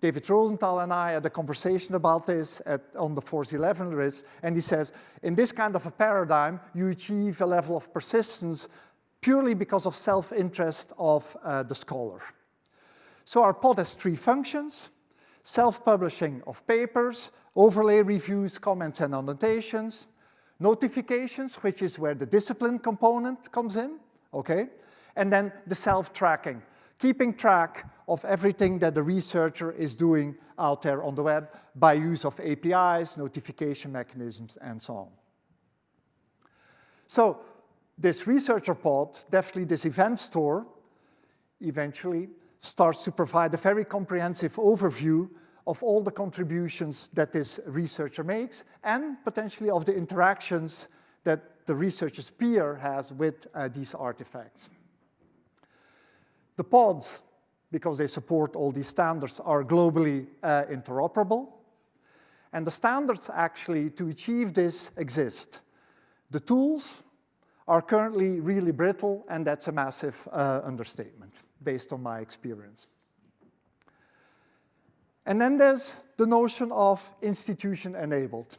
David Rosenthal and I had a conversation about this at, on the FORCE 11 list, and he says, in this kind of a paradigm, you achieve a level of persistence purely because of self-interest of uh, the scholar. So our pod has three functions, self-publishing of papers, overlay reviews, comments, and annotations, notifications, which is where the discipline component comes in, okay? And then the self-tracking, keeping track of everything that the researcher is doing out there on the web by use of APIs, notification mechanisms, and so on. So this researcher pod, definitely this event store, eventually starts to provide a very comprehensive overview of all the contributions that this researcher makes and potentially of the interactions that the researcher's peer has with uh, these artifacts. The pods, because they support all these standards, are globally uh, interoperable. And the standards actually to achieve this exist. The tools are currently really brittle, and that's a massive uh, understatement based on my experience. And then there's the notion of institution-enabled.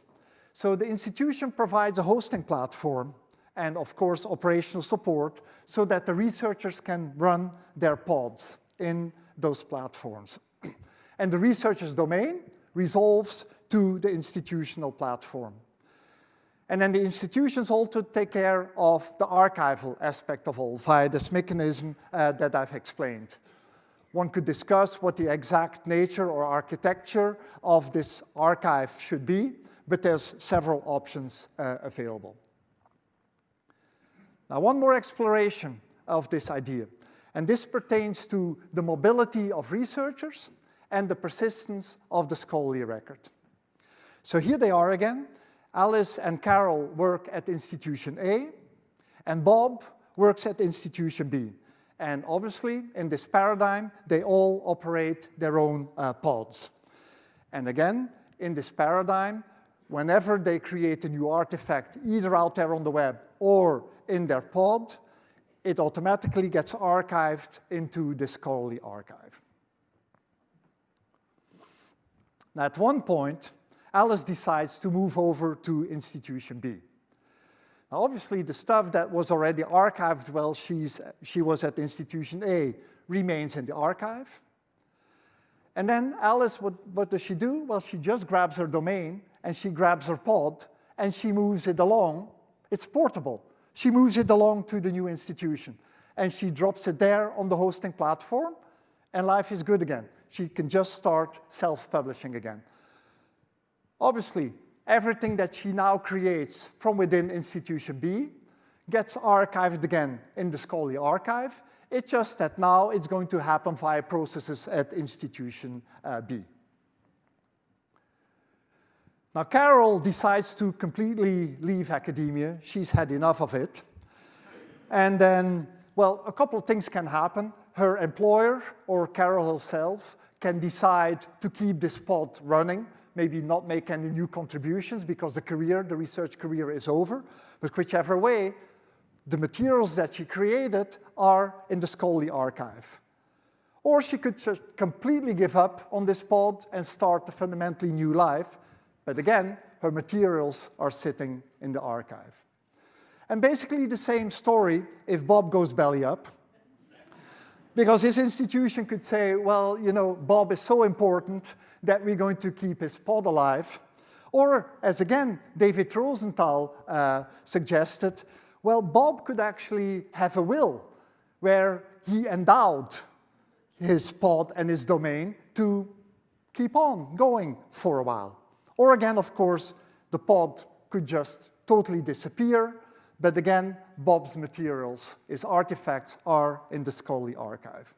So the institution provides a hosting platform and, of course, operational support so that the researchers can run their pods in those platforms. and the researcher's domain resolves to the institutional platform. And then the institutions also take care of the archival aspect of all via this mechanism uh, that I've explained. One could discuss what the exact nature or architecture of this archive should be, but there's several options uh, available. Now, one more exploration of this idea, and this pertains to the mobility of researchers and the persistence of the scholarly record. So here they are again, Alice and Carol work at institution A, and Bob works at institution B. And obviously, in this paradigm, they all operate their own uh, pods. And again, in this paradigm, whenever they create a new artifact, either out there on the web or in their pod, it automatically gets archived into the scholarly archive. Now, at one point, Alice decides to move over to institution B. Obviously, the stuff that was already archived while she's, she was at institution A remains in the archive. And then Alice, what, what does she do? Well, she just grabs her domain and she grabs her pod and she moves it along. It's portable. She moves it along to the new institution and she drops it there on the hosting platform and life is good again. She can just start self-publishing again. Obviously, everything that she now creates from within institution B gets archived again in the scholarly archive. It's just that now it's going to happen via processes at institution uh, B. Now, Carol decides to completely leave academia. She's had enough of it. And then, well, a couple of things can happen. Her employer or Carol herself can decide to keep this pod running maybe not make any new contributions because the career, the research career is over. But whichever way, the materials that she created are in the scholarly archive. Or she could just completely give up on this pod and start a fundamentally new life. But again, her materials are sitting in the archive. And basically the same story if Bob goes belly up. Because his institution could say, well, you know, Bob is so important that we're going to keep his pod alive. Or, as again, David Rosenthal uh, suggested, well, Bob could actually have a will where he endowed his pod and his domain to keep on going for a while. Or again, of course, the pod could just totally disappear, but again, Bob's materials, his artifacts, are in the Scully archive.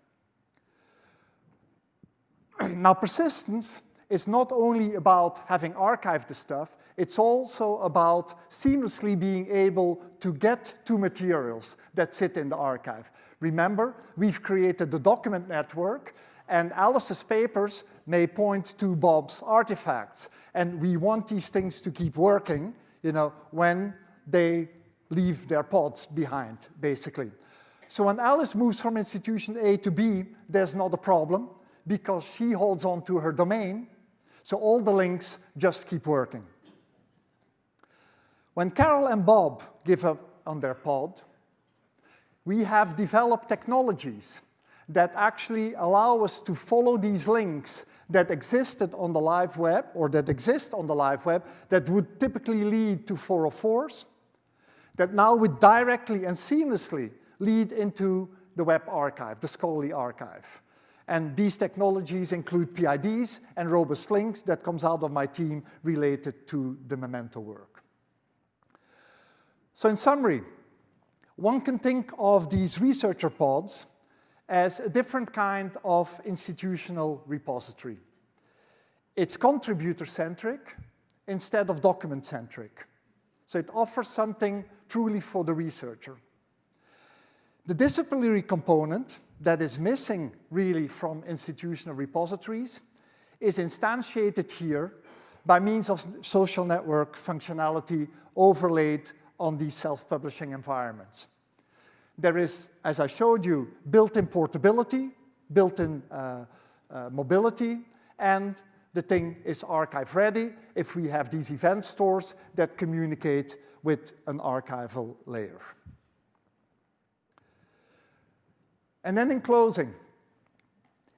now, persistence is not only about having archived the stuff, it's also about seamlessly being able to get to materials that sit in the archive. Remember, we've created the document network, and Alice's papers may point to Bob's artifacts. And we want these things to keep working, you know, when they leave their pods behind, basically. So when Alice moves from institution A to B, there's not a problem because she holds on to her domain, so all the links just keep working. When Carol and Bob give up on their pod, we have developed technologies that actually allow us to follow these links that existed on the live web or that exist on the live web that would typically lead to 404s that now would directly and seamlessly lead into the web archive, the scholarly archive. And these technologies include PIDs and robust links that comes out of my team related to the Memento work. So in summary, one can think of these researcher pods as a different kind of institutional repository. It's contributor-centric instead of document-centric. So it offers something truly for the researcher. The disciplinary component that is missing really from institutional repositories is instantiated here by means of social network functionality overlaid on these self-publishing environments. There is, as I showed you, built-in portability, built-in uh, uh, mobility, and the thing is archive ready if we have these event stores that communicate with an archival layer. And then in closing,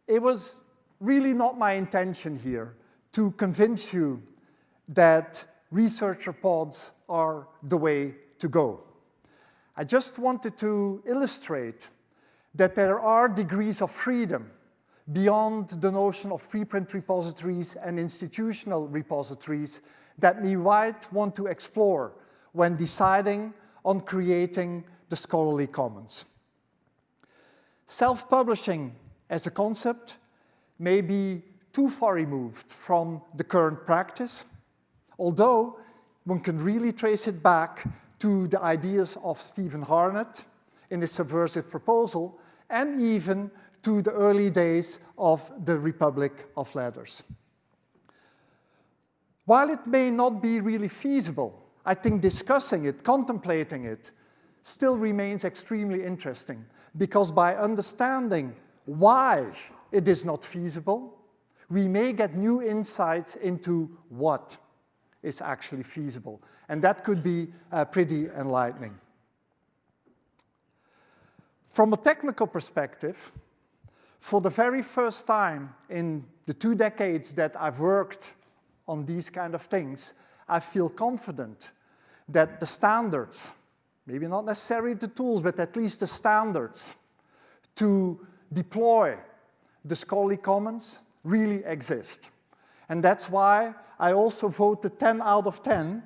it was really not my intention here to convince you that researcher pods are the way to go. I just wanted to illustrate that there are degrees of freedom beyond the notion of preprint repositories and institutional repositories that we might want to explore when deciding on creating the scholarly commons. Self-publishing as a concept may be too far removed from the current practice, although one can really trace it back to the ideas of Stevan Harnad in his subversive proposal, and even to the early days of the Republic of Letters. While it may not be really feasible, I think discussing it, contemplating it, still remains extremely interesting because by understanding why it is not feasible, we may get new insights into what is actually feasible. And that could be uh, pretty enlightening. From a technical perspective, for the very first time in the two decades that I've worked on these kind of things, I feel confident that the standards maybe not necessarily the tools, but at least the standards to deploy the scholarly commons really exist. And that's why I also voted 10 out of 10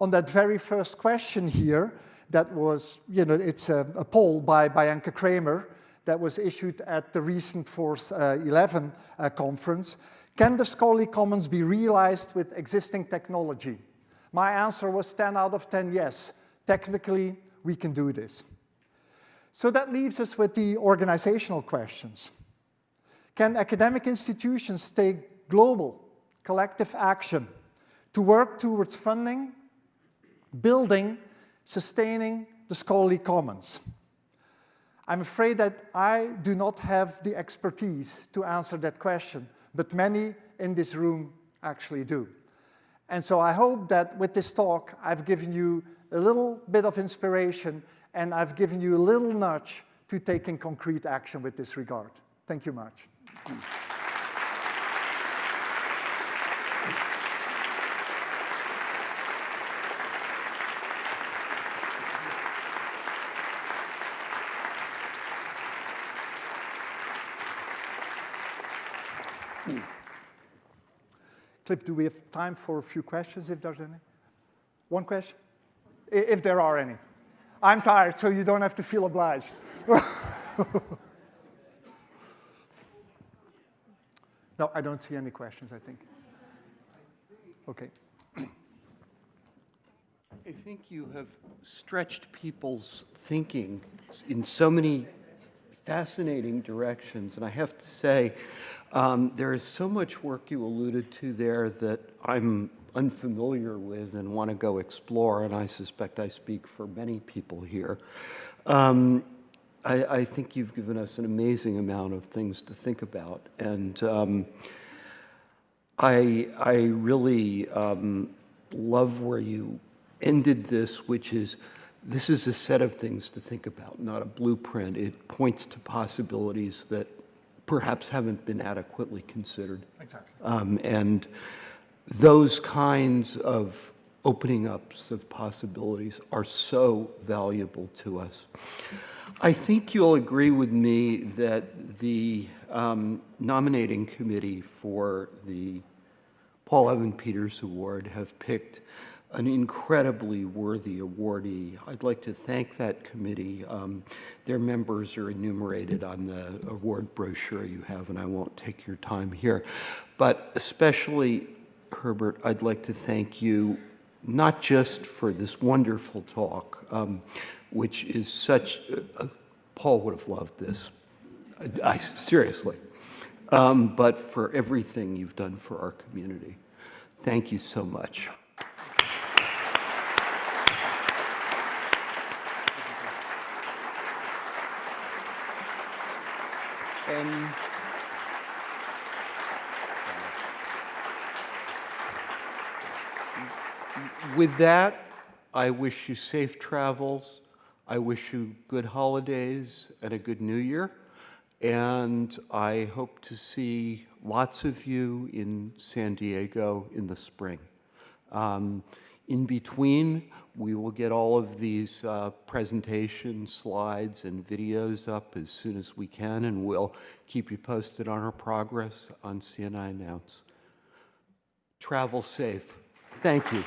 on that very first question here that was, you know, it's a, a poll by Bianca Kramer that was issued at the recent Force uh, 11 uh, conference. Can the scholarly commons be realized with existing technology? My answer was 10 out of 10 yes. Technically, we can do this. So that leaves us with the organizational questions. Can academic institutions take global, collective action to work towards funding, building, sustaining the scholarly commons? I'm afraid that I do not have the expertise to answer that question, but many in this room actually do. And so I hope that with this talk, I've given you a little bit of inspiration and I've given you a little nudge to taking concrete action with this regard. Thank you much. Cliff, do we have time for a few questions, if there's any? One question? If there are any. I'm tired, so you don't have to feel obliged. no, I don't see any questions, I think. Okay. I think you have stretched people's thinking in so many fascinating directions. And I have to say, um, there is so much work you alluded to there that I'm unfamiliar with and want to go explore, and I suspect I speak for many people here. Um, I, I, think you've given us an amazing amount of things to think about, and um, I, I really um, love where you ended this, which is this is a set of things to think about, not a blueprint. It points to possibilities that perhaps haven't been adequately considered. Exactly. Um, and those kinds of opening ups of possibilities are so valuable to us. I think you'll agree with me that the um, nominating committee for the Paul Evan Peters Award have picked an incredibly worthy awardee. I'd like to thank that committee. Um, Their members are enumerated on the award brochure you have, and I won't take your time here. But especially, Herbert, I'd like to thank you not just for this wonderful talk, um, which is such, uh, Paul would have loved this. I, I- seriously, um, but for everything you've done for our community. Thank you so much. And with that, I wish you safe travels. I wish you good holidays and a good new year. And I hope to see lots of you in San Diego in the spring. Um, in between, we will get all of these uh, presentation slides and videos up as soon as we can, and we'll keep you posted on our progress on CNI Announce. Travel safe. Thank you.